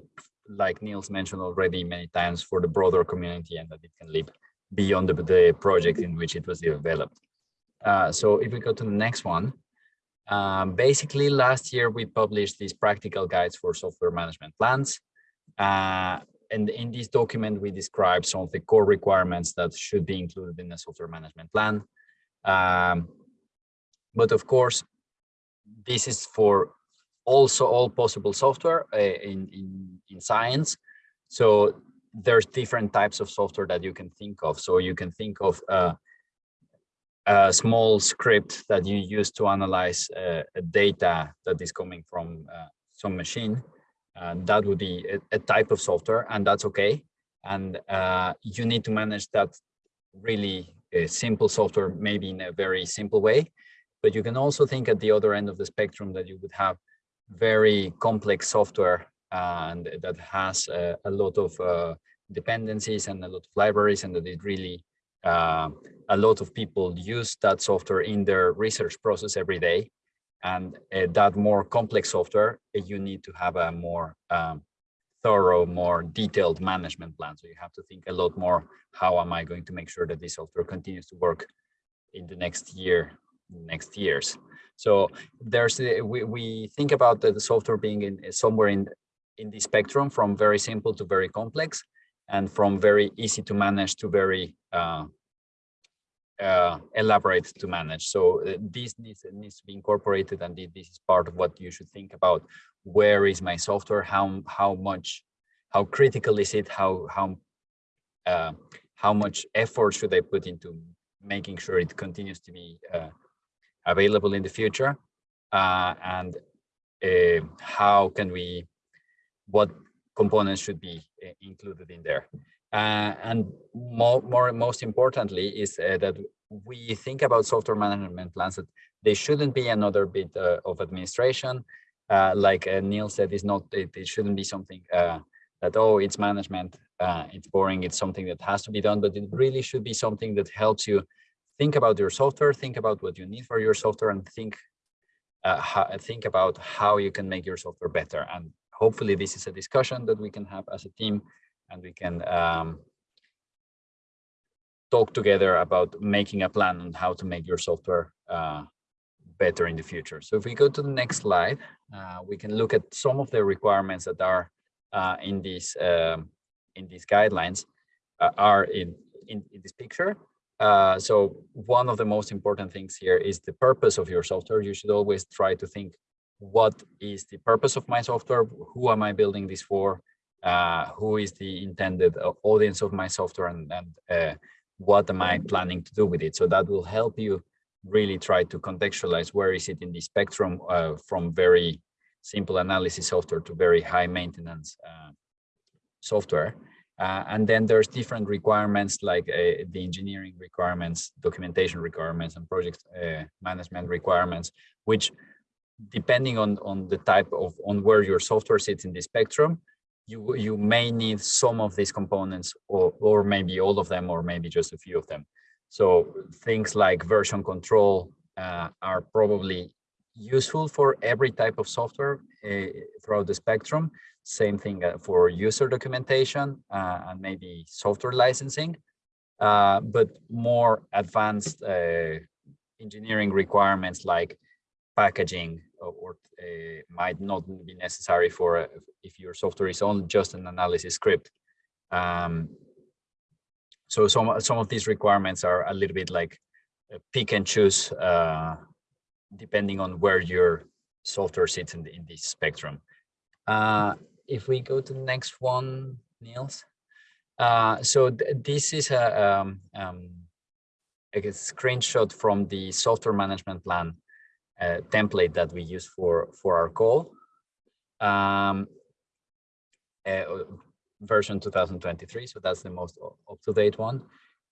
Speaker 4: like Niels mentioned already many times for the broader community and that it can live beyond the, the project in which it was developed. Uh, so if we go to the next one, um, basically last year we published these practical guides for software management plans. Uh, and in this document, we describe some of the core requirements that should be included in a software management plan. Um, but of course, this is for also all possible software uh, in, in, in science. So there's different types of software that you can think of. So you can think of uh, a small script that you use to analyze uh, data that is coming from uh, some machine. And that would be a, a, type of software and that's okay. And uh, you need to manage that really uh, simple software, maybe in a very simple way. But you can also think at the other end of the spectrum that you would have very complex software and that has uh, a lot of uh, dependencies and a lot of libraries and that it really uh, a lot of people use that software in their research process every day. And uh, that more complex software uh, you need to have a more um, thorough more detailed management plan. So you have to think a lot more how am i going to make sure that this software continues to work in the next year next years? So there's we, we think about the, the software being in somewhere in in the spectrum from very simple to very complex and from very easy to manage to very uh, uh, elaborate to manage. So uh, this needs, needs to be incorporated and this is part of what you should think about. Where is my software? How, how much, how critical is it? How, how, uh, how much effort should I put into making sure it continues to be uh, available in the future? Uh, and how can we, what components should be uh, included in there. Uh, and more, more, most importantly is uh, that we think about software management plans that they shouldn't be another bit uh, of administration. Uh, like uh, Neil said, is not it, it, shouldn't be something that oh it's management, it's boring, it's something that has to be done, but it really should be something that helps you think about your software, think about what you need for your software, and think how, think about how you can make your software better. And hopefully this is a discussion that we can have as a team and we can um, talk together about making a plan on how to make your software uh, better in the future. So if we go to the next slide, uh, we can look at some of the requirements that are uh, in these um, in these guidelines uh, are in, in, in this picture. Uh, so one of the most important things here is the purpose of your software. You should always try to think what is the purpose of my software? Who am I building this for? Uh, who is the intended uh, audience of my software and, and uh, what am I planning to do with it? So that will help you really try to contextualize where is it in the spectrum uh, from very simple analysis software to very high maintenance uh, software. Uh, and then there's different requirements like the engineering requirements, documentation requirements, and project management requirements, which depending on, on the type of, on where your software sits in the spectrum, you, you may need some of these components or, or maybe all of them, or maybe just a few of them. So things like version control uh, are probably useful for every type of software uh, throughout the spectrum. Same thing uh, for user documentation uh, and maybe software licensing, uh, but more advanced uh, engineering requirements like packaging or uh, might not be necessary for uh, if your software is on just an analysis script. Um, so some some of these requirements are a little bit like uh, pick and choose uh, depending on where your software sits in, the, in this spectrum. Uh, if we go to the next one, Niels. Uh, so th this is a, um, um, a screenshot from the software management plan uh, template that we use for for our call. Um, uh, version 2023 so that's the most up-to-date one.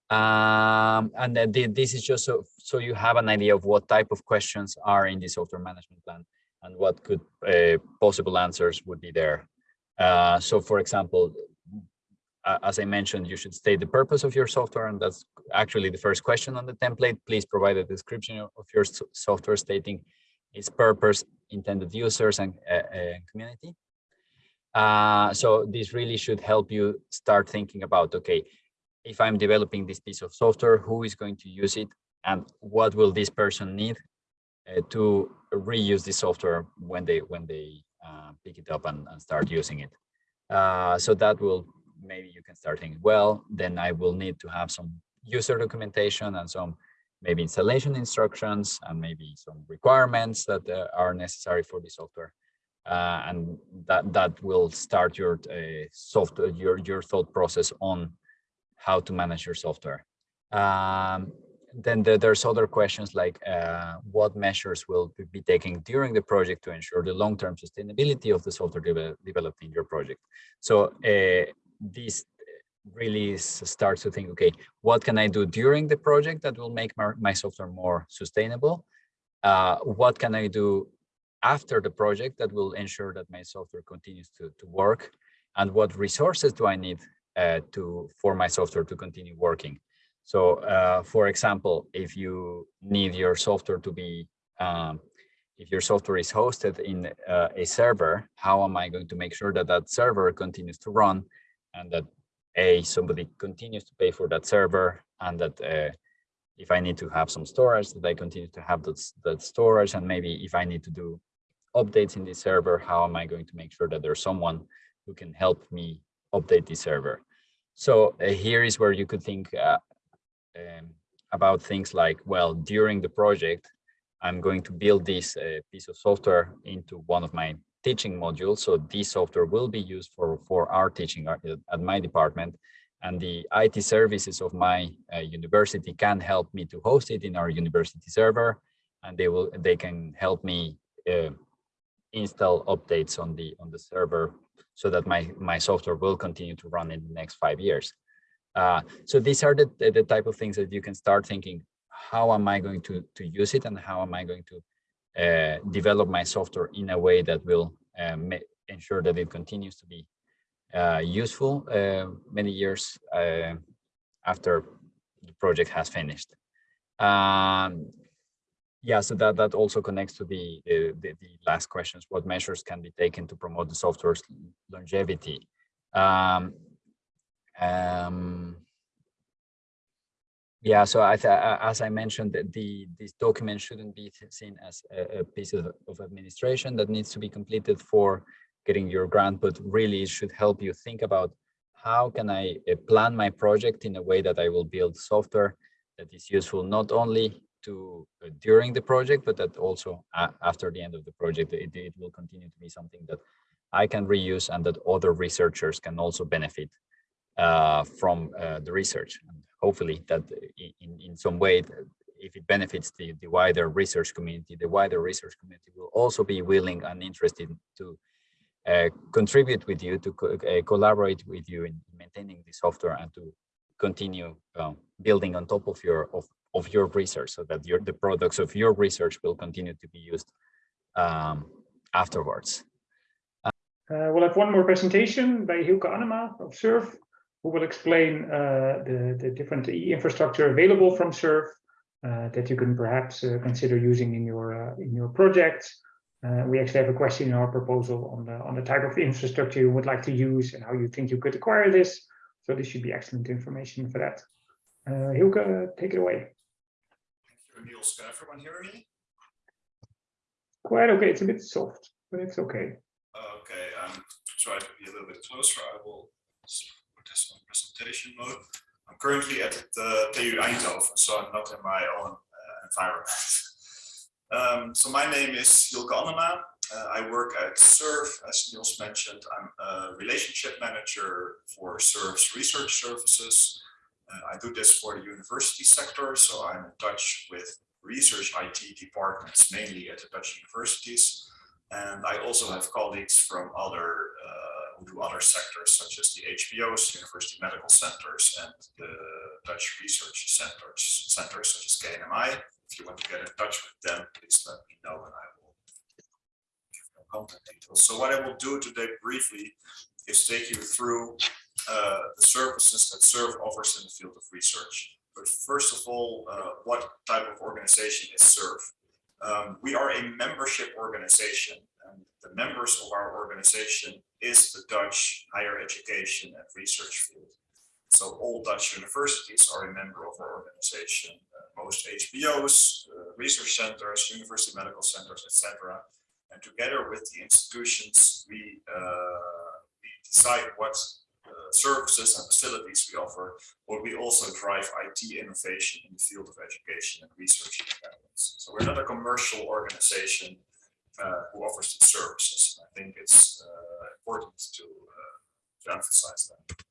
Speaker 4: Um, and then this is just so so you have an idea of what type of questions are in the software management plan and what could uh, possible answers would be there. Uh, so for example as I mentioned, you should state the purpose of your software, and that's actually the first question on the template. Please provide a description of your software stating its purpose, intended users, and, uh, and community. Uh, so this really should help you start thinking about, okay, if I'm developing this piece of software, who is going to use it, and what will this person need uh, to reuse the software when they when they uh, pick it up and, and start using it. Uh, so that will maybe you can start thinking, well, then I will need to have some user documentation and some maybe installation instructions and maybe some requirements that uh, are necessary for the software. Uh, and that that will start your uh, software your your thought process on how to manage your software. Um, then there, there's other questions like uh, what measures will be taken during the project to ensure the long-term sustainability of the software de developed in your project. So uh, this really starts to think, okay, what can I do during the project that will make my, my software more sustainable? Uh, what can I do after the project that will ensure that my software continues to, to work? And what resources do I need uh, to for my software to continue working? So uh, for example, if you need your software to be, um, if your software is hosted in uh, a server, how am I going to make sure that that server continues to run and that a somebody continues to pay for that server and that uh, if I need to have some storage that I continue to have that, that storage and maybe if I need to do updates in the server, how am I going to make sure that there's someone who can help me update the server? So uh, here is where you could think uh, um, about things like, well, during the project, I'm going to build this uh, piece of software into one of my teaching module. So this software will be used for, for our teaching at, at my department. And the IT services of my uh, university can help me to host it in our university server. And they will they can help me uh, install updates on the on the server so that my, my software will continue to run in the next five years. Uh, so these are the, the type of things that you can start thinking, how am I going to, to use it and how am I going to uh, develop my software in a way that will uh, ensure that it continues to be uh, useful uh, many years uh, after the project has finished. Um, yeah, so that, that also connects to the, the, the, last questions, what measures can be taken to promote the software's longevity? Um, um, yeah, so I as I mentioned, the this document shouldn't be seen as a, a piece of, of, administration that needs to be completed for getting your grant, but really it should help you think about how can I uh, plan my project in a way that I will build software that is useful not only to uh, during the project, but that also after the end of the project, it, it will continue to be something that I can reuse and that other researchers can also benefit from uh, the research. And hopefully that in, in some way, if it benefits the, the wider research community, the wider research community will also be willing and interested to uh, contribute with you, to co uh, collaborate with you in maintaining the software and to continue um, building on top of your of, of your research so that your the products of your research will continue to be used um, afterwards.
Speaker 1: Uh, we'll have one more presentation by Hilke Annema of SURF, who will explain uh, the, the different infrastructure available from SURF uh, that you can perhaps uh, consider using in your uh, in your projects. Uh, we actually have a question in our proposal on the on the type of infrastructure you would like to use and how you think you could acquire this. So this should be excellent information for that. Uh, Hilke, take it away.
Speaker 5: Thank you, Niels. Can everyone hear me?
Speaker 1: Quite okay. It's a bit soft, but it's okay.
Speaker 5: Okay, I'm trying to be a little bit closer. I will presentation mode. I'm currently at the TU Eindhoven, so I'm not in my own uh, environment. Um, so my name is Hilke Annema. Uh, I work at SURF, as Niels mentioned. I'm a relationship manager for SURF's research services. Uh, I do this for the university sector, so I'm in touch with research IT departments, mainly at the Dutch universities. And I also have colleagues from other uh, who do other sectors such as the HBOs, University Medical Centers, and the Dutch Research Centers, centers such as KNMI. If you want to get in touch with them, please let me know and I will give you contact details. So what I will do today briefly is take you through uh, the services that SURF offers in the field of research. But first of all, uh, what type of organization is SURF? Um, we are a membership organization the members of our organization is the Dutch higher education and research field. So all Dutch universities are a member of our organization, uh, most HBOs, uh, research centers, university medical centers, etc. And together with the institutions, we, uh, we decide what uh, services and facilities we offer, but we also drive IT innovation in the field of education and research. So we're not a commercial organization who offers the services. I think it's uh, important to, uh, to emphasize that.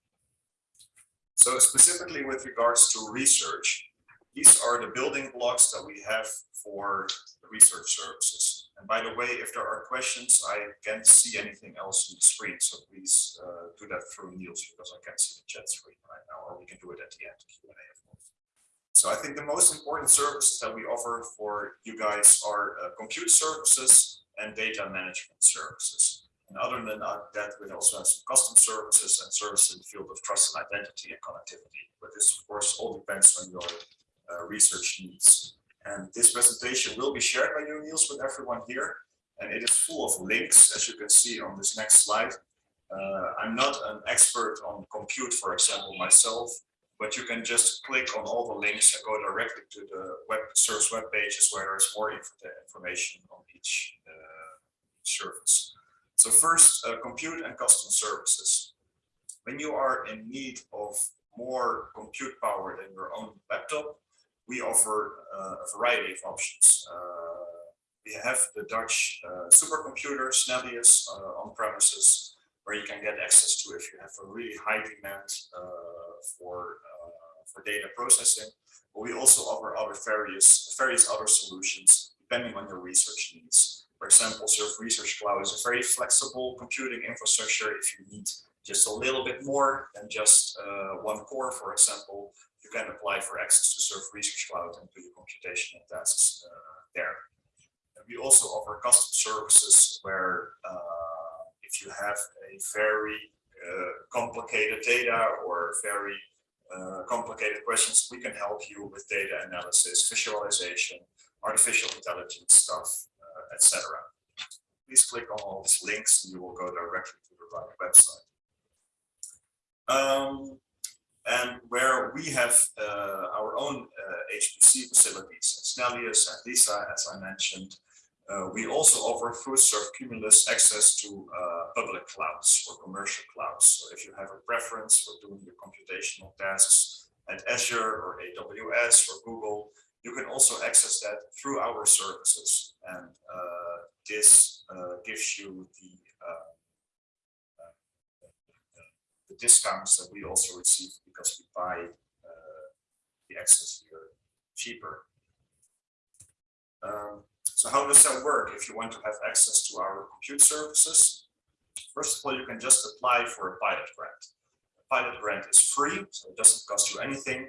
Speaker 5: So specifically with regards to research, these are the building blocks that we have for the research services. And by the way, if there are questions, I can't see anything else on the screen. So please uh, do that through Niels because I can't see the chat screen right now, or we can do it at the end of Q&A. So I think the most important services that we offer for you guys are uh, compute services and data management services. And other than that, we also have some custom services and services in the field of trust and identity and connectivity. But this, of course, all depends on your uh, research needs. And this presentation will be shared by you, Niels, with everyone here. And it is full of links, as you can see on this next slide. Uh, I'm not an expert on compute, for example, myself, but you can just click on all the links and go directly to the web service web pages where there's more inf information on each uh, service. So first, uh, compute and custom services. When you are in need of more compute power than your own laptop, we offer uh, a variety of options. Uh, we have the Dutch uh, supercomputer, Snellius, uh, on premises, where you can get access to if you have a really high demand uh, for, for data processing. But we also offer other various, various other solutions depending on your research needs. For example, Surf Research Cloud is a very flexible computing infrastructure if you need just a little bit more than just uh, one core, for example, you can apply for access to Surf Research Cloud and do your computational tasks uh, there. And we also offer custom services where uh, if you have a very uh, complicated data or very uh, complicated questions, we can help you with data analysis, visualization, artificial intelligence stuff, uh, etc. Please click on all these links and you will go directly to the right website. Um, and where we have uh, our own uh, HPC facilities, Snellius and Lisa, as I mentioned, uh, we also offer through Surf Cumulus access to uh, public clouds or commercial clouds. So if you have a preference for doing your computational tasks at Azure or AWS or Google, you can also access that through our services. And uh, this uh, gives you the the discounts that we also receive because we buy uh, the access here cheaper. Um, so how does that work if you want to have access to our compute services? First of all, you can just apply for a pilot grant. A pilot grant is free, so it doesn't cost you anything.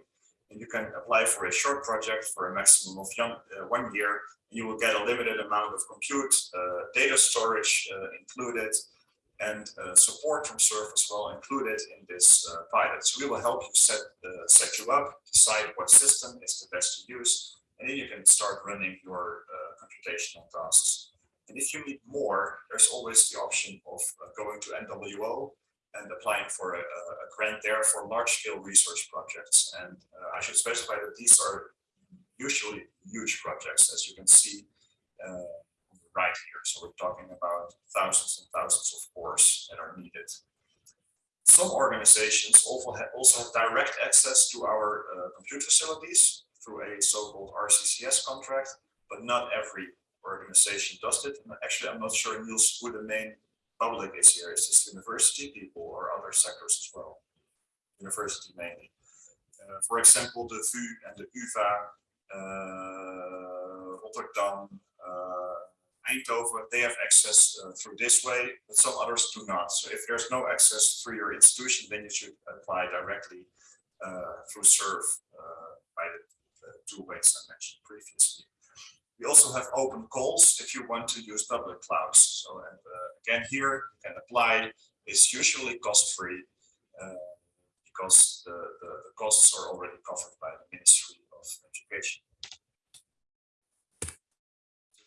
Speaker 5: And you can apply for a short project for a maximum of young, uh, one year. You will get a limited amount of compute, uh, data storage uh, included, and uh, support from Surf as well included in this uh, pilot. So we will help you set, uh, set you up, decide what system is the best to use, and then you can start running your computational tasks. And if you need more, there's always the option of going to NWO and applying for a, a grant there for large-scale research projects. And uh, I should specify that these are usually huge projects, as you can see uh, right here. So we're talking about thousands and thousands of cores that are needed. Some organizations also have, also have direct access to our uh, compute facilities through a so-called RCCS contract, but not every organization does it. And actually, I'm not sure, Niels, who the main public is here. Is this university people or other sectors as well? University mainly. Uh, for example, the VU and the UvA, uh, Rotterdam, uh, Eindhoven, they have access uh, through this way, but some others do not. So if there's no access through your institution, then you should apply directly uh, through SURF uh, by the, the two ways I mentioned previously. We also have open calls if you want to use public clouds. So and, uh, again, here you can apply. It's usually cost-free uh, because the, the, the costs are already covered by the Ministry of Education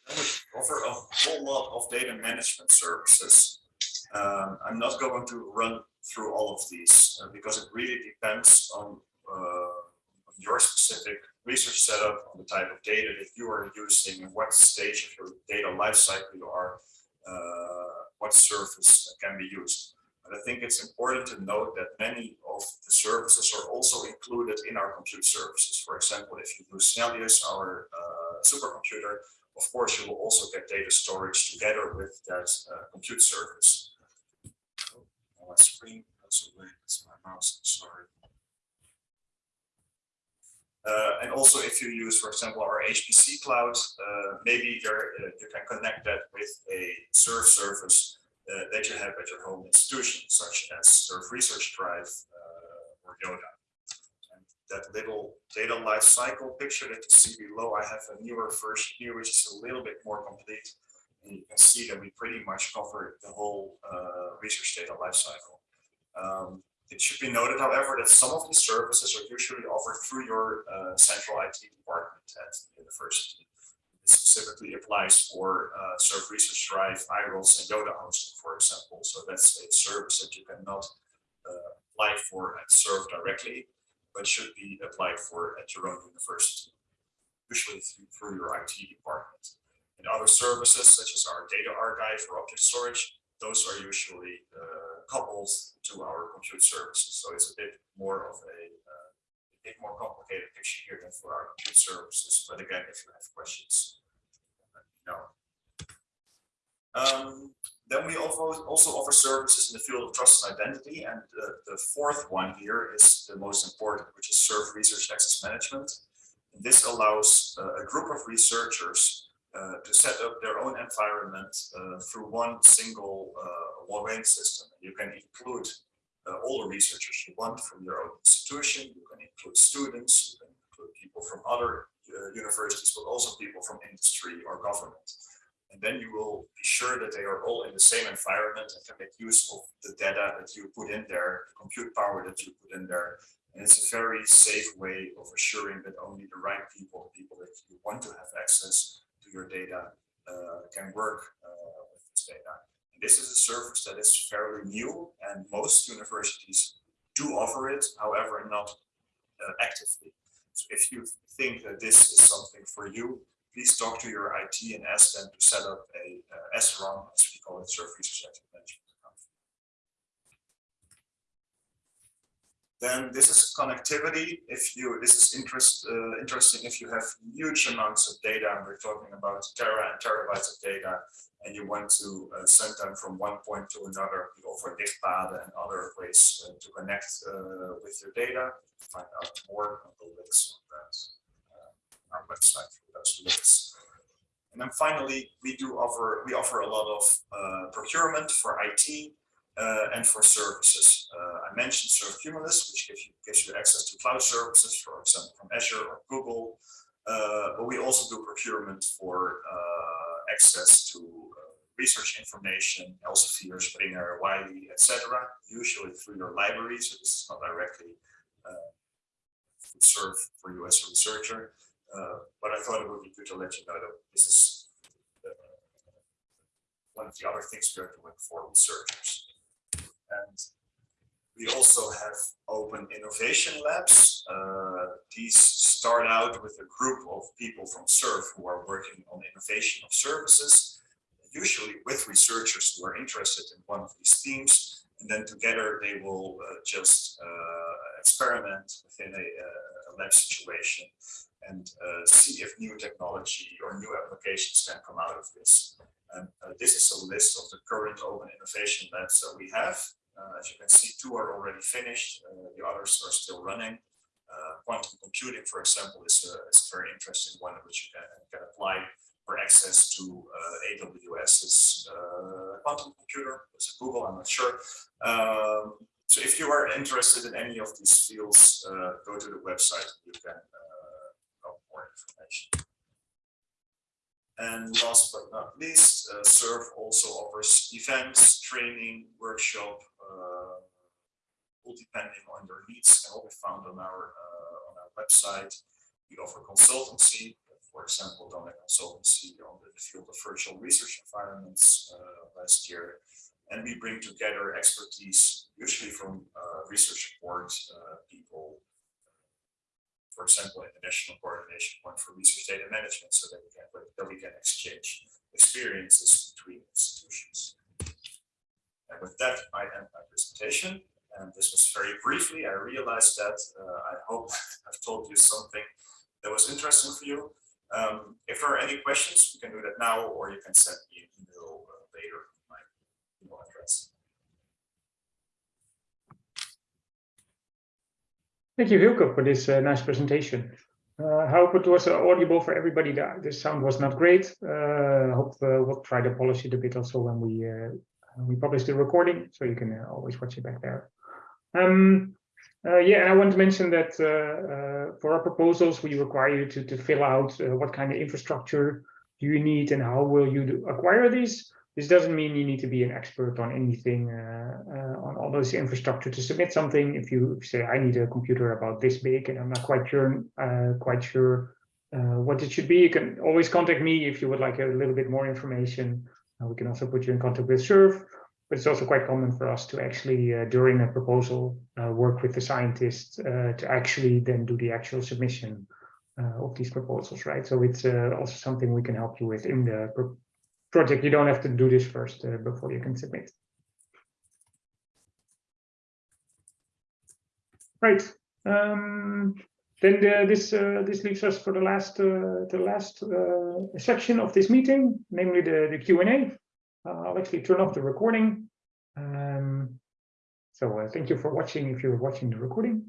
Speaker 5: We offer a whole lot of data management services. Um, I'm not going to run through all of these uh, because it really depends on, uh, on, your specific research setup, on the type of data that you are using, what stage of your data lifecycle you are, uh, what service can be used. But I think it's important to note that many of the services are also included in our compute services. For example, if you use Snellius, our uh, supercomputer, of course, you will also get data storage together with that uh, compute service. Oh, my screen. It's my mouse. Sorry. Uh, and also, if you use, for example, our HPC cloud, uh, maybe there uh, you can connect that with a SURF service uh, that you have at your home institution, such as SURF Research Drive uh, or Yoda. And that little data life cycle picture that you see below, I have a newer version here, which is a little bit more complete. And you can see that we pretty much cover the whole uh, research data life cycle. Um, it should be noted, however, that some of these services are usually offered through your uh, central IT department at the university. This specifically applies for uh, SURF Research Drive, iRODS, and Yoda hosting, for example. So that's a service that you cannot uh, apply for and SURF directly, but should be applied for at your own university, usually through, through your IT department. And other services, such as our data archive or object storage, those are usually uh, coupled to our compute services. So it's a bit more of a, uh, a bit more complicated picture here than for our compute services. But again, if you have questions, let me know. Um, then we also, also offer services in the field of trust and identity. And uh, the fourth one here is the most important, which is SURF Research Access Management. And this allows uh, a group of researchers uh, to set up their own environment uh, through one single login system. You can include uh, all the researchers you want from your own institution. You can include students, you can include people from other uh, universities, but also people from industry or government. And then you will be sure that they are all in the same environment and can make use of the data that you put in there, the compute power that you put in there. And it's a very safe way of assuring that only the right people, the people that you want to have access to your data, uh, can work uh, with this data. This is a service that is fairly new and most universities do offer it, however, not uh, actively. So if you think that this is something for you, please talk to your IT and ask them to set up a uh, as we call it, SURF Research Then this is connectivity. If you, this is interest, uh, interesting if you have huge amounts of data, and we're talking about tera and terabytes of data, and you want to uh, send them from one point to another, you offer Dichtpad and other ways uh, to connect uh, with your data. Find out more on the links on that uh, our website for those links. And then finally, we do offer we offer a lot of uh, procurement for IT uh, and for services. Uh, I mentioned SURFcumulus, which gives you, gives you access to cloud services, for example, from Azure or Google. Uh, but we also do procurement for uh, access to uh, research information, Elsevier, Springer, Wiley, etc. Usually through your library, so this is not directly uh, SURF for you as a researcher. but I thought it would be good to let you know that this is one of the other things we are doing for researchers. And we also have open innovation labs. Uh, these start out with a group of people from SURF who are working on innovation of services, usually with researchers who are interested in one of these themes. And then together they will uh, just uh, experiment within a, a, lab situation and uh, see if new technology or new applications can come out of this. And uh, this is a list of the current open innovation labs that we have. Uh, as you can see, two are already finished. Uh, the others are still running. Uh, quantum computing, for example, is a, is a very interesting one which you can, can apply for access to AWS's quantum computer. It's Google, I'm not sure. Um, so if you are interested in any of these fields, go to the website. You can get more information. And last but not least, uh, SURF also offers events, training, workshop, uh, all depending on your needs can all be found on our uh, on our website. We offer consultancy, for example, done a consultancy on the field of virtual research environments uh, last year. And we bring together expertise, usually from uh, research support people, for example, international coordination point for research data management so that we can, that we can exchange experiences between institutions. And with that, I end my presentation. And this was very briefly. I realized that. Uh, I hope I've told you something that was interesting for you. Um, if there are any questions, you can do that now, or you can send me an email uh, later. My email address.
Speaker 1: Thank you, Hilke, for this uh, nice presentation. Uh, I hope it was uh, audible for everybody. The, the sound was not great. I hope uh, we'll try to polish it a bit also when we we published the recording, so you can uh, always watch it back there. Um, uh, yeah, and I want to mention that uh, uh, for our proposals, we require you to, to fill out what kind of infrastructure do you need and how will you acquire these. This doesn't mean you need to be an expert on anything, on all those infrastructure to submit something. If you say, I need a computer about this big and I'm not quite sure, quite sure uh, what it should be, you can always contact me if you would like a little bit more information. We can also put you in contact with SURF, but it's also quite common for us to actually, uh, during a proposal, uh, work with the scientists uh, to actually then do the actual submission uh, of these proposals, right? So it's uh, also something we can help you with in the pro project. You don't have to do this first uh, before you can submit. Right. Um, then the, this uh, this leaves us for the last uh, the last uh, section of this meeting, namely the the Q and A. I'll actually turn off the recording. Um, so thank you for watching if you're watching the recording.